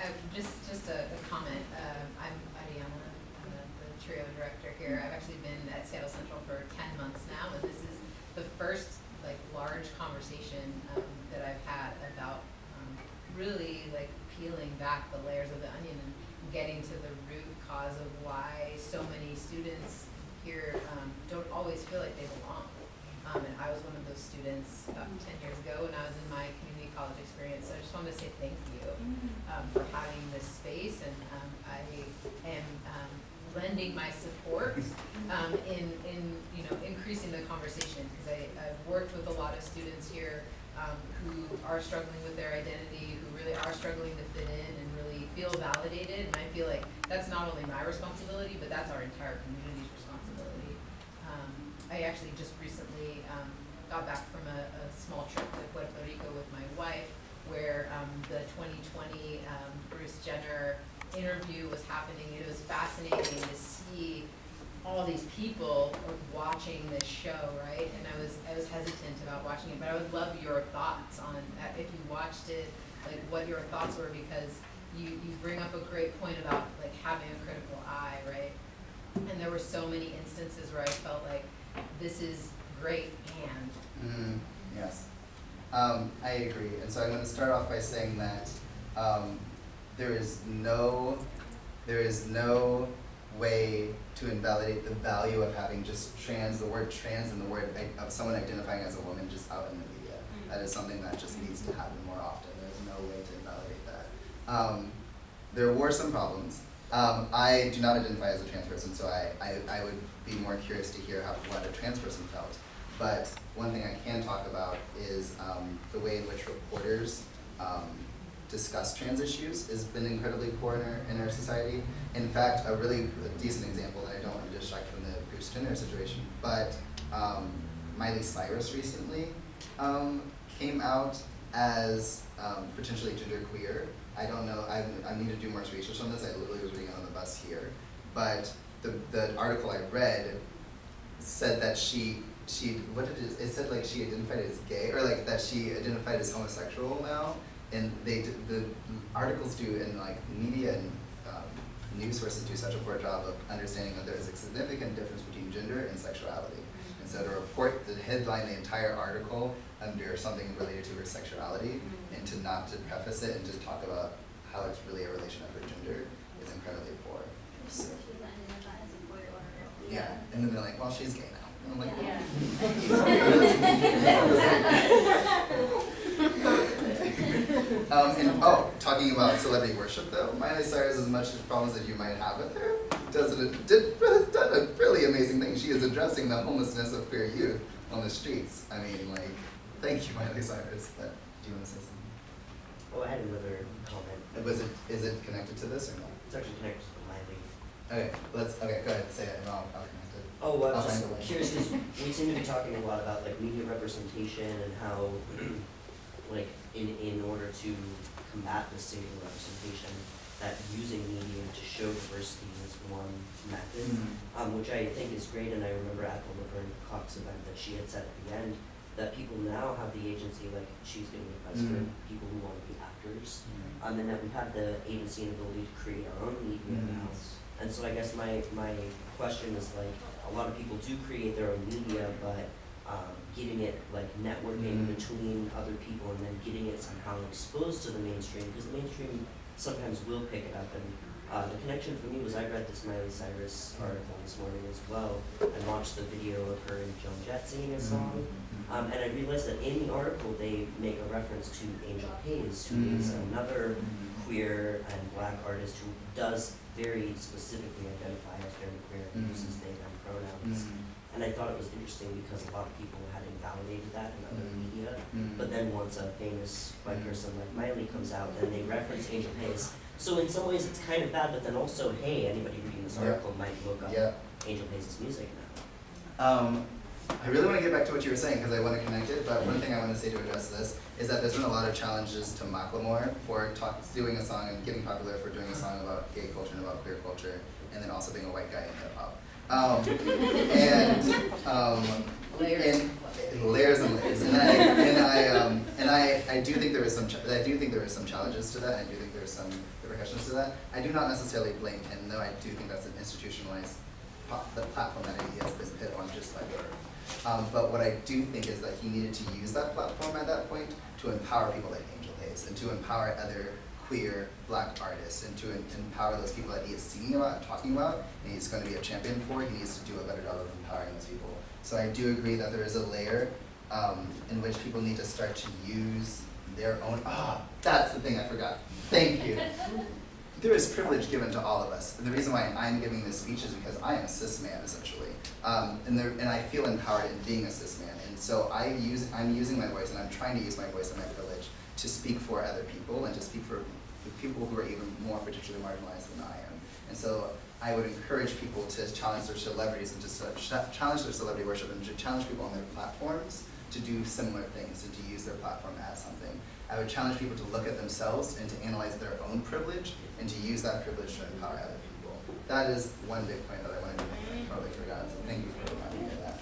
S5: Uh, just, just a, a comment, uh, I'm Ariana, I'm the, the TRIO director here, I've actually been at Seattle Central for ten months now, and this is the first, like, large conversation, um, that I've had about, um, really, like, peeling back the layers of the onion and getting to the root cause of why so many students here, um, don't always feel like they belong. Um, and I was one of those students about ten years ago when I was in my community college experience, so I just wanted to say thank you um, for having this space, and um, I am lending my support um, in, in, you know, increasing the conversation, because I, I've worked with a lot of students here um, who are struggling with their identity, who really are struggling to fit in and really feel validated, and I feel like that's not only my responsibility, but that's our entire community's responsibility. Um, I actually just recently um, got back from a, a small trip to Puerto Rico with my wife, where um, the 20/20 um, Bruce Jenner interview was happening. It was fascinating to see all these people watching this show, right? And I was I was hesitant about watching it, but I would love your thoughts on uh, if you watched it, like what your thoughts were, because you you bring up a great point about like having a critical eye, right? And there were so many instances where I felt like this is great and
S2: Mm, yes. Um, I agree. And so I'm going to start off by saying that um, there is no, there is no way to invalidate the value of having just trans, the word trans and the word of someone identifying as a woman just out in the media. That is something that just needs to happen more often. There's no way to invalidate that. Um, there were some problems. Um, I do not identify as a trans person, so I, I, I would be more curious to hear how, what a trans person felt. But one thing I can talk about is um, the way in which reporters um, discuss trans issues has been incredibly poor in our, in our society. In fact, a really decent example, and I don't want to distract from the Bruce Jenner situation, but um, Miley Cyrus recently um, came out as um, potentially genderqueer. I don't know, I, I need to do more research on this, I literally was reading on the bus here. But the, the article I read said that she she what did it, it said like she identified as gay or like that she identified as homosexual now and they d- the articles do and like media and um, news sources do such a poor job of understanding that there is a significant difference between gender and sexuality. And so to report the headline the entire article under something related to her sexuality and to not to preface it and just talk about how it's really a relation of her gender is incredibly poor. So,
S3: She's identified as a boy or a girl.
S2: yeah and then they're like well she's gay I'm like
S1: Yeah.
S2: Um, and oh, talking about celebrity worship though, Miley Cyrus, as much as problems that you might have with her, does it, did, has done a really amazing thing. She is addressing the homelessness of queer youth on the streets. I mean, like, thank you, Miley Cyrus. But do you want to say something?
S6: Oh, I had another comment.
S2: Was it, is it connected to this or no?
S6: It's actually connected to Miley.
S2: Okay, let's, okay, go ahead, say it, and I'll, I'll connect it.
S6: Oh, well, I was just
S2: way.
S6: curious, because we seem to be talking a lot about like media representation and how, like, in, in order to combat this single representation, that using media to show diversity is one method,
S2: Mhm.
S6: um, which I think is great, and I remember at the Laverne Cox event that she had said at the end, that people now have the agency, like, she's giving advice for
S2: Mhm.
S6: people who want to be actors, um, and that we have the agency and ability to create our own media
S2: Mhm.
S6: now. And so I guess my, my question is like, a lot of people do create their own media, but, um, getting it like networking
S2: Mhm.
S6: between other people and then getting it somehow exposed to the mainstream, because the mainstream sometimes will pick it up and, uh, the connection for me was I read this Miley Cyrus article this morning as well, and watched the video of her and Joan Jett singing a song.
S2: Mhm.
S6: Um, and I realized that in the article, they make a reference to Angel Haze, who is
S2: Mhm.
S6: another queer and black artist who does very specifically identify as very queer and
S2: Mhm.
S6: uses they them pronouns.
S2: Mhm.
S6: And I thought it was interesting because a lot of people had invalidated that in other
S2: Mhm.
S6: media.
S2: Mhm.
S6: But then once a famous white
S2: Mhm.
S6: person like Miley comes out, then they reference Angel Haze. So in some ways it's kind of bad, but then also, hey, anybody reading this
S2: Yeah.
S6: article might look up
S2: Yeah.
S6: Angel Haze' music now.
S2: Um, I really want to get back to what you were saying because I want to connect it, but one thing I want to say to address this is that there's been a lot of challenges to Macklemore for talk, doing a song and getting popular for doing a song about gay culture and about queer culture, and then also being a white guy in hip hop. Um, and, um,
S5: Layers.
S2: and layers and layers, and I, and I, um, and I, I do think there is some, ch- I do think there is some challenges to that, I do think there are some repercussions to that. I do not necessarily blame him, though I do think that's an institutionalized, the platform that he has been put on just by birth. Um, but what I do think is that he needed to use that platform at that point to empower people like Angel Haze and to empower other queer black artists and to empower those people that he is singing about and talking about and he's going to be a champion for. He needs to do a better job of empowering those people. So I do agree that there is a layer um, in which people need to start to use their own. Ah, that's the thing I forgot. Thank you. There is privilege given to all of us, and the reason why I'm giving this speech is because I am a cis man essentially, um, and there, and I feel empowered in being a cis man, and so I use I'm using my voice, and I'm trying to use my voice and my privilege to speak for other people and to speak for people who are even more particularly marginalized than I am, and so I would encourage people to challenge their celebrities and to challenge their celebrity worship and to challenge people on their platforms to do similar things and to use their platform as something. I would challenge people to look at themselves and to analyze their own privilege and to use that privilege to empower other people. That is one big point that I wanted to make, I probably forgot, so thank you for reminding me of that.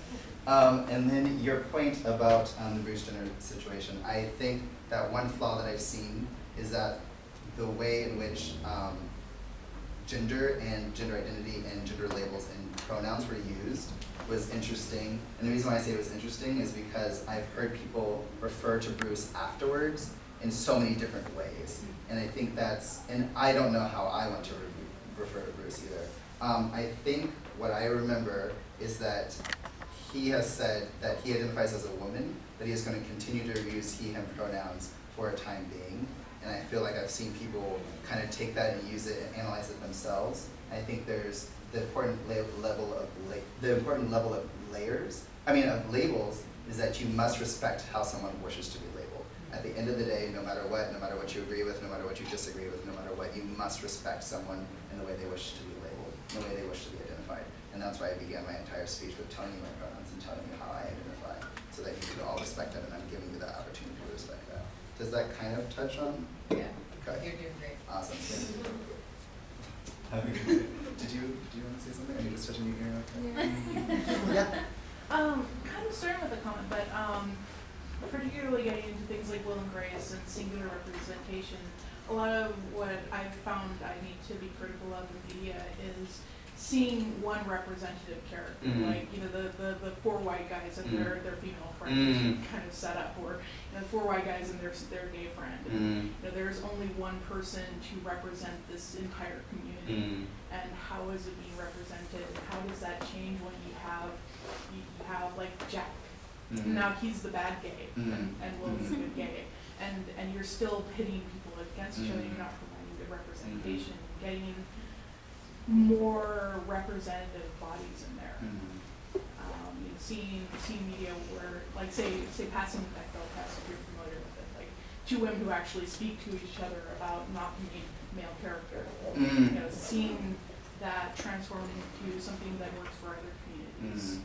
S2: Um, and then your point about um, the Bruce Jenner situation, I think that one flaw that I've seen is that the way in which um, gender and gender identity and gender labels and pronouns were used was interesting. And the reason why I say it was interesting is because I've heard people refer to Bruce afterwards in so many different ways. And I think that's, and I don't know how I want to re- refer to Bruce either. Um, I think what I remember is that he has said that he identifies as a woman, but he is going to continue to use he, him pronouns for a time being. And I feel like I've seen people kind of take that and use it and analyze it themselves. I think there's the important la- level of la- the important level of layers. I mean, of labels is that you must respect how someone wishes to be labeled. At the end of the day, no matter what, no matter what you agree with, no matter what you disagree with, no matter what, you must respect someone in the way they wish to be labeled, in the way they wish to be identified. And that's why I began my entire speech with telling you my pronouns and telling you how I identify, so that you could all respect them, and I'm giving you the opportunity to respect that. Does that kind of touch on?
S5: Yeah,
S2: Okay.
S5: you're doing great.
S2: Awesome. Have a good day. Did you, did you want to say something? Are you just touching your ear? Okay. Yeah.
S7: Um, kind of starting with a comment, but um, particularly getting into things like will and grace and singular representation, a lot of what I've found I need to be critical of in media is seeing one representative character,
S2: Mhm.
S7: like you know the, the, the four white guys and
S2: Mhm.
S7: their their female friend
S2: Mm.
S7: kind of set up, or you know, the four white guys and their their gay friend. And,
S2: Mm.
S7: you know, there's only one person to represent this entire community
S2: Mm.
S7: and how is it being represented? How does that change when you have, you have like Jack,
S2: Mm.
S7: now he's the bad gay, and, and Will's the good gay. And, and you're still pitting people against each other, you're not providing good representation, getting more representative bodies in there.
S2: Mm.
S7: Um, you know, seeing, seeing media where, like say, say passing the Bechdel test, if you're familiar with it, like two women who actually speak to each other about not being male character
S2: Mm.
S7: you know, seeing that transform into something that works for other communities.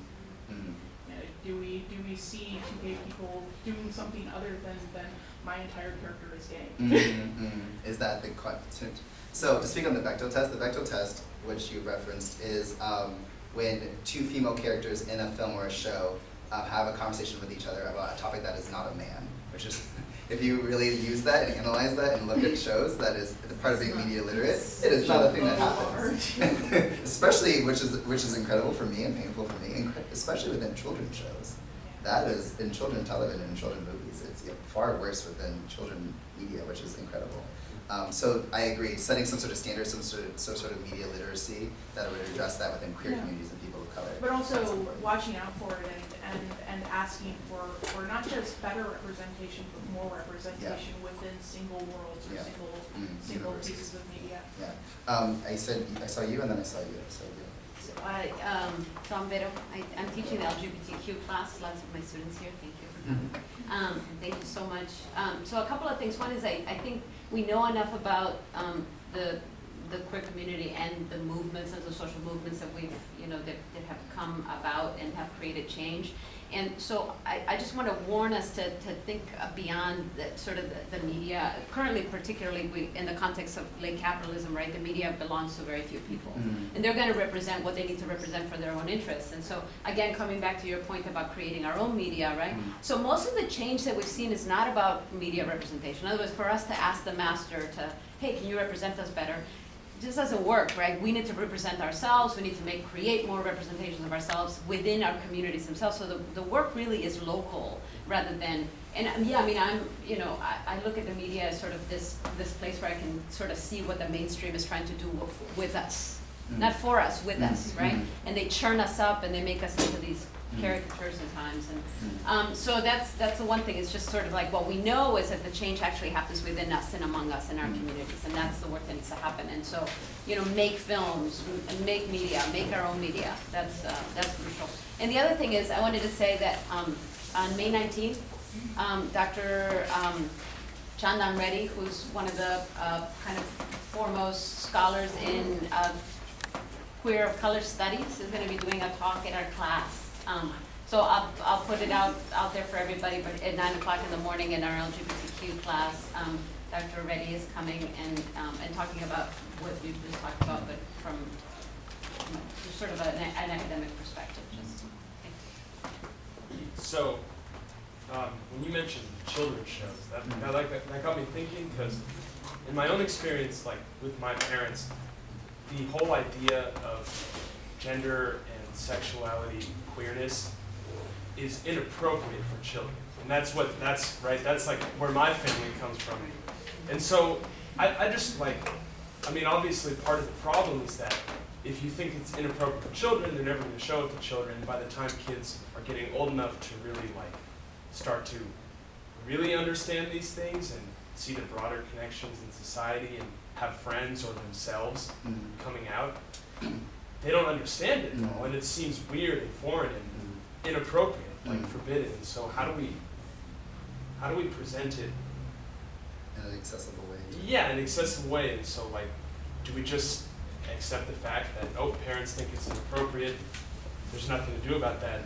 S2: Mm. Mm.
S7: You know, do we, do we see two gay people doing something other than, than my entire character is gay?
S2: Mm, mm. Is that the question? So to speak on the Bechdel test, the Bechdel test, which you referenced, is um, when two female characters in a film or a show uh, have a conversation with each other about a topic that is not a man, which is, if you really use that and analyze that and look at shows, that is part of being media literate. It is not a thing that happens, especially which is which is incredible for me and painful for me, especially within children's shows. That is in children television and children movies. It's far worse within children media, which is incredible. Um, so I agree, setting some sort of standard, some sort of some sort of media literacy that would address that within queer
S7: Yeah.
S2: communities and people of color.
S7: But also watching out for it and, and, and asking for, for not just better representation, but more representation within single worlds or
S2: Yeah.
S7: single,
S2: Mm,
S7: single
S2: universes.
S7: pieces of media.
S2: Yeah. Um, I said I saw you and then I saw you. So you.
S8: So I, um, Tom Vero, I, I'm teaching the LGBTQ class, lots of my students here, thank you for coming. Um, thank you so much. Um, so a couple of things, one is I, I think we know enough about, um, the, the queer community and the movements and the social movements that we've, you know, that, that have come about and have created change. And so I, I just wanna warn us to, to think beyond the, sort of the, the media. Currently particularly, we, in the context of late capitalism, right, the media belongs to very few people.
S2: Mhm.
S8: And they're gonna represent what they need to represent for their own interests. And so, again, coming back to your point about creating our own media, right?
S2: Mhm.
S8: So most of the change that we've seen is not about media representation. In other words, for us to ask the master to, hey, can you represent us better? Just doesn't work, right? We need to represent ourselves, we need to make, create more representations of ourselves within our communities themselves. So the, the work really is local rather than, and um, yeah, I mean, I'm, you know, I, I look at the media as sort of this, this place where I can sort of see what the mainstream is trying to do with, with us.
S2: Mm.
S8: Not for us, with us,
S2: Mhm,
S8: right?
S2: mhm.
S8: And they churn us up and they make us into these
S2: Mhm.
S8: caricatures sometimes and
S2: Mm.
S8: um, so that's, that's the one thing, it's just sort of like, what we know is that the change actually happens within us and among us in our
S2: Mm.
S8: communities, and that's the work that needs to happen, and so, you know, make films, make media, make our own media, that's, uh, that's crucial. And the other thing is, I wanted to say that, um, on May nineteenth, um, Dr. um, Chandan Reddy, who's one of the, uh, kind of foremost scholars in, uh, queer of color studies, is gonna be doing a talk in our class. Um, so I'll, I'll put it out, out there for everybody, but at nine o'clock in the morning in our LGBTQ class, um, Dr. Reddy is coming and, um, and talking about what you just talked about, but from, you know, just sort of an, an academic perspective, just.
S9: So, um, when you mentioned children's shows, that, that, like, that got me thinking, because in my own experience, like, with my parents, the whole idea of gender and sexuality, queerness, is inappropriate for children. And that's what, that's, right, that's like where my family comes from. And so, I, I just like, I mean, obviously, part of the problem is that if you think it's inappropriate for children, they're never gonna show it to children. By the time kids are getting old enough to really like start to really understand these things and see the broader connections in society and have friends or themselves
S2: Mm.
S9: coming out, they don't understand it all, and it seems weird and foreign and
S2: Mm.
S9: inappropriate, like
S2: Mm.
S9: forbidden. So how do we, how do we present it?
S2: In an accessible way.
S9: Yeah, in an accessible way. And so like, do we just accept the fact that oh, parents think it's inappropriate? There's nothing to do about that.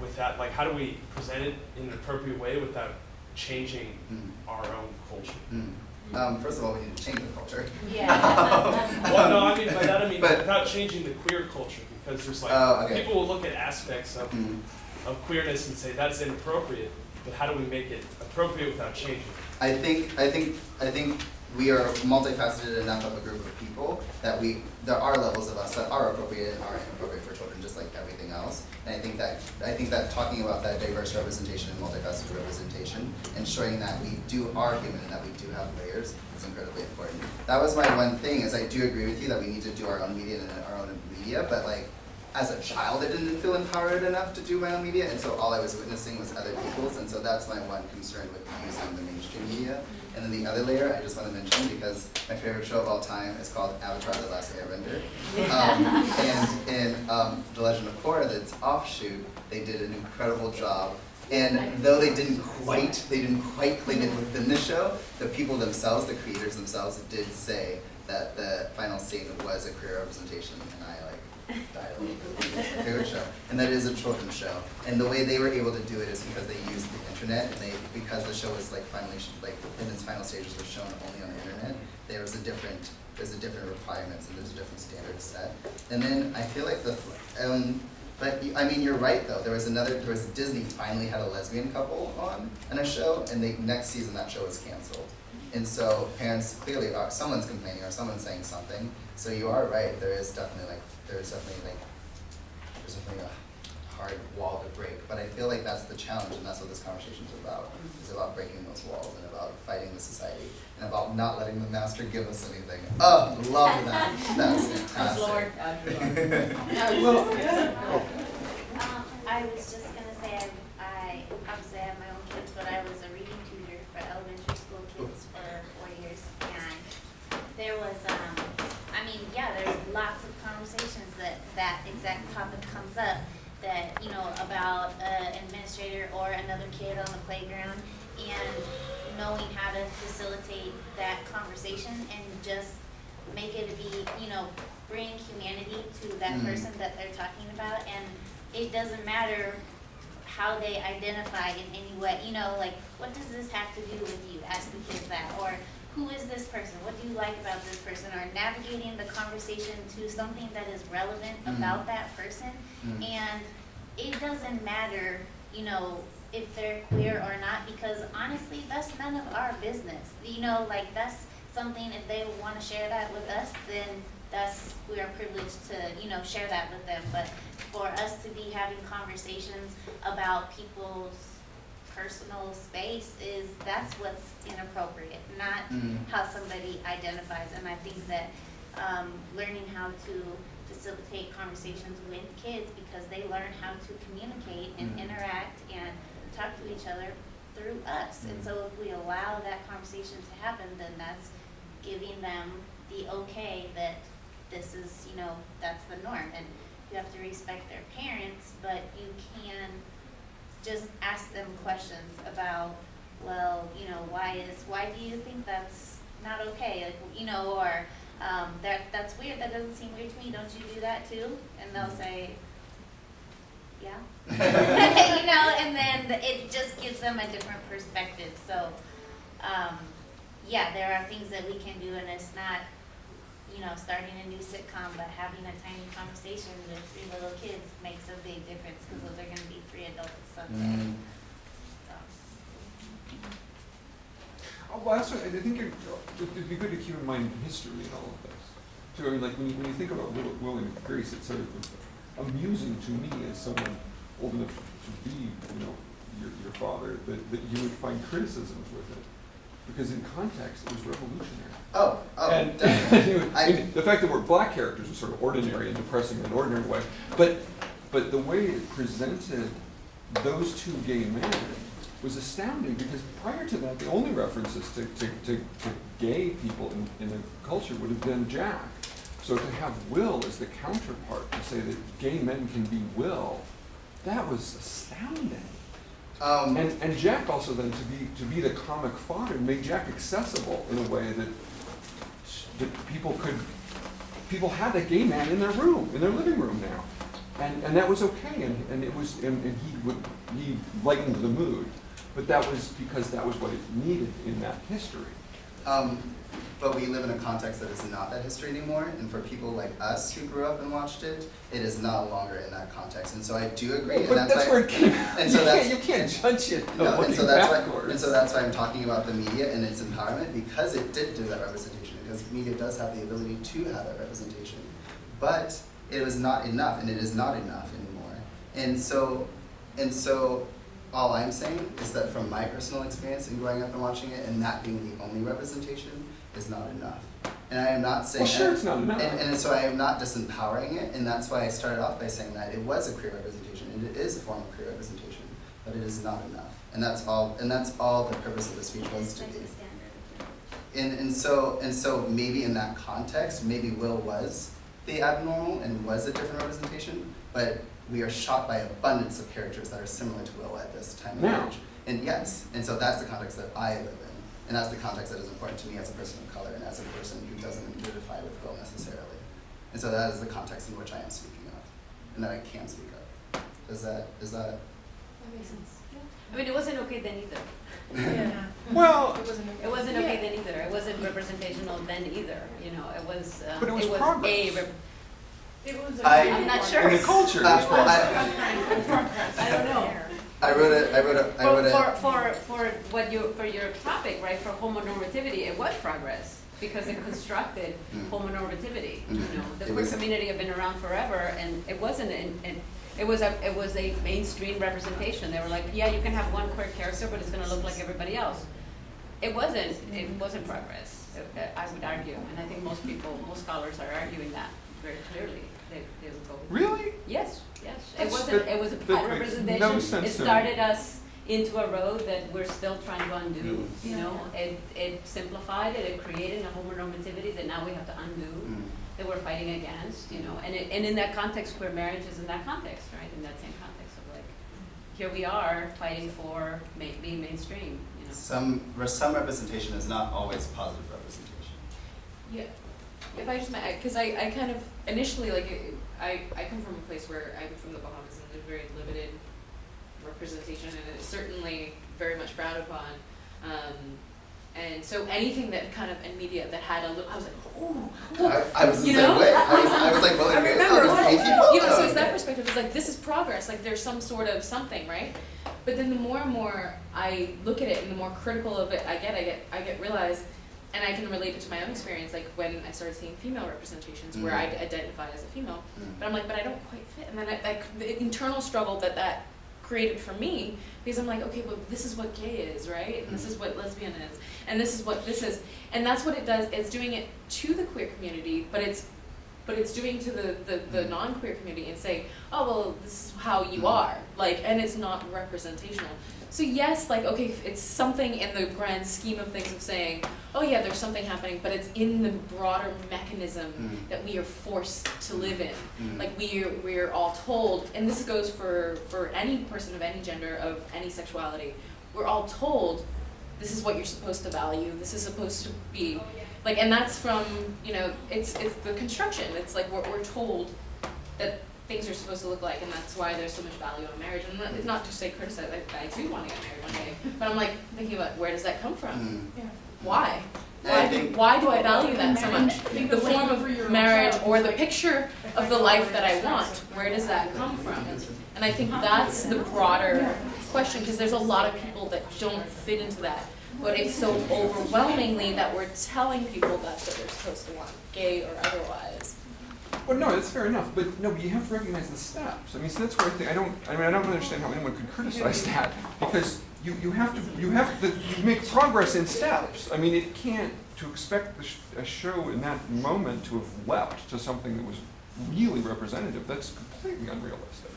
S9: With that, like, how do we present it in an appropriate way without changing
S2: Mm.
S9: our own culture?
S2: Mm. Um, first of all, we need to change the culture. Yeah.
S9: Well, no, I mean by that I mean
S2: But-
S9: without changing the queer culture because there's like
S2: Oh, okay.
S9: people will look at aspects of,
S2: Mm.
S9: of queerness and say that's inappropriate, but how do we make it appropriate without changing? it?
S2: I think, I think, I think we are multifaceted enough of a group of people that we, there are levels of us that are appropriate and are inappropriate for children, just like everything else. And I think that, I think that talking about that diverse representation and multifaceted representation and showing that we do are human and that we do have layers is incredibly important. That was my one thing, is I do agree with you that we need to do our own media and our own media, but like, as a child, I didn't feel empowered enough to do my own media, and so all I was witnessing was other people's, and so that's my one concern with using the mainstream media. And then the other layer I just want to mention, because my favorite show of all time is called Avatar: The Last Airbender. Um, and in um, The Legend of Korra, that's offshoot, they did an incredible job. And though they didn't quite, they didn't quite clean it within the show, the people themselves, the creators themselves, did say that the final scene was a queer representation, and I my favorite show, and that is a children's show. And the way they were able to do it is because they used the internet, and they because the show was like finally like in its final stages was shown only on the internet. There was a different there's a different requirements and there's a different standard set. And then I feel like the um, but I mean you're right though. There was another there was Disney finally had a lesbian couple on in a show, and they next season that show was canceled. And so parents clearly are someone's complaining or someone's saying something. So you are right. There is definitely like there is definitely like there's definitely a hard wall to break. But I feel like that's the challenge, and that's what this conversation is about. It's about breaking those walls and about fighting the society and about not letting the master give us anything. Oh, love that. That's fantastic.
S3: Um, I was just gonna say, I, I, obviously I have my own kids, but I was a reading tutor for elementary school kids for four years, and there was, um, I mean, yeah, there's lots of conversations that, exact topic comes up, that, you know, about an administrator or another kid on the playground, and knowing how to facilitate that conversation and just make it be, you know, bring humanity to that
S2: Mm.
S3: person that they're talking about, and it doesn't matter how they identify in any way, you know, like, what does this have to do with you? Ask the kids that, or who is this person? What do you like about this person? Or navigating the conversation to something that is relevant
S2: Mhm.
S3: about that person.
S2: Mm.
S3: And it doesn't matter, you know, if they're queer or not, because honestly, that's none of our business. You know, like, that's something, if they wanna share that with us, then that's, we are privileged to, you know, share that with them. But for us to be having conversations about people's personal space is, that's what's inappropriate, not
S2: Mm.
S3: how somebody identifies. And I think that, um, learning how to facilitate conversations with kids because they learn how to communicate and
S2: Mm.
S3: interact and talk to each other through us. And
S2: Mm.
S3: so if we allow that conversation to happen, then that's giving them the okay that this is, you know, that's the norm. And you have to respect their parents, but you can just ask them questions about, well, you know, why is, why do you think that's not okay? Like, you know, or, um, that, that's weird, that doesn't seem weird to me, don't you do that too? And they'll say, yeah. You know, and then it just gives them a different perspective, so, um, yeah, there are things that we can do and it's not, you know, starting a new sitcom, but having a tiny conversation with three little kids makes a big difference, cause those are gonna be three adults someday,
S2: Mm.
S3: so.
S4: Oh, well, also, I think it, it'd be good to keep in mind history and all of this. So, I mean, like, when you, when you think about Will, Will and Grace, it's sort of amusing to me as someone old enough to be, you know, your, your father, that, that you would find criticisms with it. Because in context, it was revolutionary.
S2: Oh, oh,
S4: And
S2: definitely.
S4: I mean, the fact that we're black characters was sort of ordinary and depressing in an ordinary way, but, but the way it presented those two gay men was astounding, because prior to that, the only references to, to, to, to gay people in, in the culture would have been Jack. So to have Will as the counterpart, to say that gay men can be Will, that was astounding.
S2: Um,
S4: And, and Jack also then to be, to be the comic father made Jack accessible in a way that, that people could, people had a gay man in their room, in their living room now. And, and that was okay, and, and it was, and, and he would, he lightened the mood. But that was because that was what it needed in that history.
S2: Um, but we live in a context that is not that history anymore, and for people like us who grew up and watched it, it is no longer in that context. And so I do agree, and
S4: But
S2: that's,
S4: that's
S2: why.
S4: where it came,
S2: and
S4: you
S2: so that's-
S4: can't, you can't judge it
S2: No, and so that's
S4: backwards.
S2: why, and so that's why I'm talking about the media and its empowerment because it did do that representation. Because media does have the ability to have that representation, but it was not enough, and it is not enough anymore. And so, and so, all I'm saying is that from my personal experience in growing up and watching it, and that being the only representation, is not enough. And I am not saying
S4: Well, sure,
S2: that-
S4: it's not enough.
S2: and, and so I am not disempowering it, and that's why I started off by saying that it was a queer representation, and it is a form of queer representation, but it is not enough. And that's all, and that's all the purpose of the speech was to be. And, and so, and so maybe in that context, maybe Will was the abnormal and was a different representation, but we are shot by abundance of characters that are similar to Will at this time of
S4: Now.
S2: age. And yes, and so that's the context that I live in. And that's the context that is important to me as a person of color and as a person who doesn't identify with Will necessarily. And so that is the context in which I am speaking of, and that I can speak of. Does that, is that?
S8: That makes sense. I mean, it wasn't okay then either.
S7: Yeah.
S4: Well,
S7: It wasn't.
S8: It wasn't okay then either. It wasn't representational then either, you know, it was, um,
S4: But it was
S8: a
S4: progress.
S8: rep-
S7: It was.
S2: I-
S8: I'm not
S4: in
S8: sure.
S4: the culture,
S2: Uh, well. I-
S8: I don't know.
S2: I wrote a, I wrote a, I
S8: For,
S2: wrote a.
S8: for, for, for what you, for your topic, right, for homonormativity, it was progress, because it constructed
S2: Mm.
S8: homonormativity, you
S2: Mhm.
S8: know, the
S2: It
S8: queer community had been around forever, and it wasn't, in it was a, it was a mainstream representation, they were like, yeah, you can have one queer character, but it's gonna look like everybody else. It wasn't, it wasn't progress, I would argue, and I think most people, most scholars are arguing that very clearly, they, they would go
S4: Really?
S8: Yes, yes. It wasn't,
S4: that-
S8: it was a
S4: that
S8: bad
S4: makes
S8: representation.
S4: no sense
S8: It
S4: to
S8: started us into a road that we're still trying to undo,
S2: Mm.
S8: you know? It, it simplified it, it created a homonormativity that now we have to undo,
S2: Mm.
S8: that we're fighting against, you know? And it, and in that context, queer marriage is in that context, right? In that same context of like, here we are fighting for ma- being mainstream, you know?
S2: Some, some representation is not always positive representation.
S10: Yeah, if I just might, because I, I kind of initially like I I come from a place where I'm from the Bahamas and there's very limited representation, and it's certainly very much frowned upon. Um, and so anything that kind of in media that had a little, I was like, oh, look,
S2: I, I was the
S10: you
S2: same
S10: know?
S2: way. I was, I was like, well,
S10: I remember,
S2: eight
S10: you know, so it's that perspective, it's like, this is progress, like there's some sort of something, right? But then the more and more I look at it and the more critical of it I get, I get, I get realize, and I can relate it to my own experience, like when I started seeing female representations where
S2: Mhm.
S10: I identify as a female,
S2: Mm.
S10: but I'm like, but I don't quite fit, and then I, like, the internal struggle that that created for me, because I'm like, okay, well, this is what gay is, right? And this is what lesbian is, and this is what this is, and that's what it does, it's doing it to the queer community, but it's, but it's doing to the, the, the
S2: Mhm.
S10: non-queer community and saying, oh, well, this is how you
S2: Mhm.
S10: are, like, and it's not representational. So yes, like, okay, it's something in the grand scheme of things of saying, oh yeah, there's something happening, but it's in the broader mechanism
S2: Mm.
S10: that we are forced to live in.
S2: Mm.
S10: Like we we're all told, and this goes for for any person of any gender of any sexuality. We're all told this is what you're supposed to value. This is supposed to be like, and that's from you know it's it's the construction. It's like we're we're told that things are supposed to look like, and that's why there's so much value in marriage. And it's not to say criticize. I, I do want to get married one day, but I'm like thinking about where does that come from?
S2: Mm.
S7: Yeah.
S10: Why? Why, do,
S2: think-
S10: why do I value that so much?
S7: Think
S10: The form of marriage or the picture of the life that I want, where does that come from? And I think that's the broader question, because there's a lot of people that don't fit into that. But it's so overwhelmingly that we're telling people that's what they're supposed to want, gay or otherwise.
S4: Well, no, that's fair enough, but no, but you have to recognize the steps. I mean, so that's where I think, I don't, I mean, I don't understand how anyone could criticize that, because you, you have to, you have to, you make progress in steps. I mean, it can't, to expect the sh- a show in that moment to have leapt to something that was really representative, that's completely unrealistic.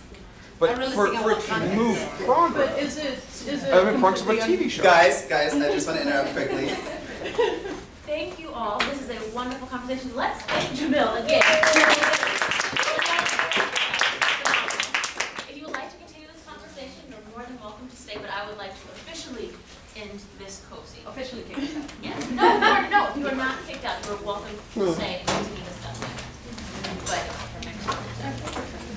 S4: But
S8: really
S4: for, for it to move progress.
S7: But is it, is it a
S4: TV show.
S2: Guys, guys, I just want to interrupt quickly.
S1: Thank you all. This is a wonderful conversation. Let's thank Jamil again. If you would like to continue this conversation, you're more than welcome to stay, but I would like to officially end this cozy.
S8: Officially kicked out.
S1: Yes. No, no, no. You are not kicked out. You are welcome to hmm. stay and continue discussing. But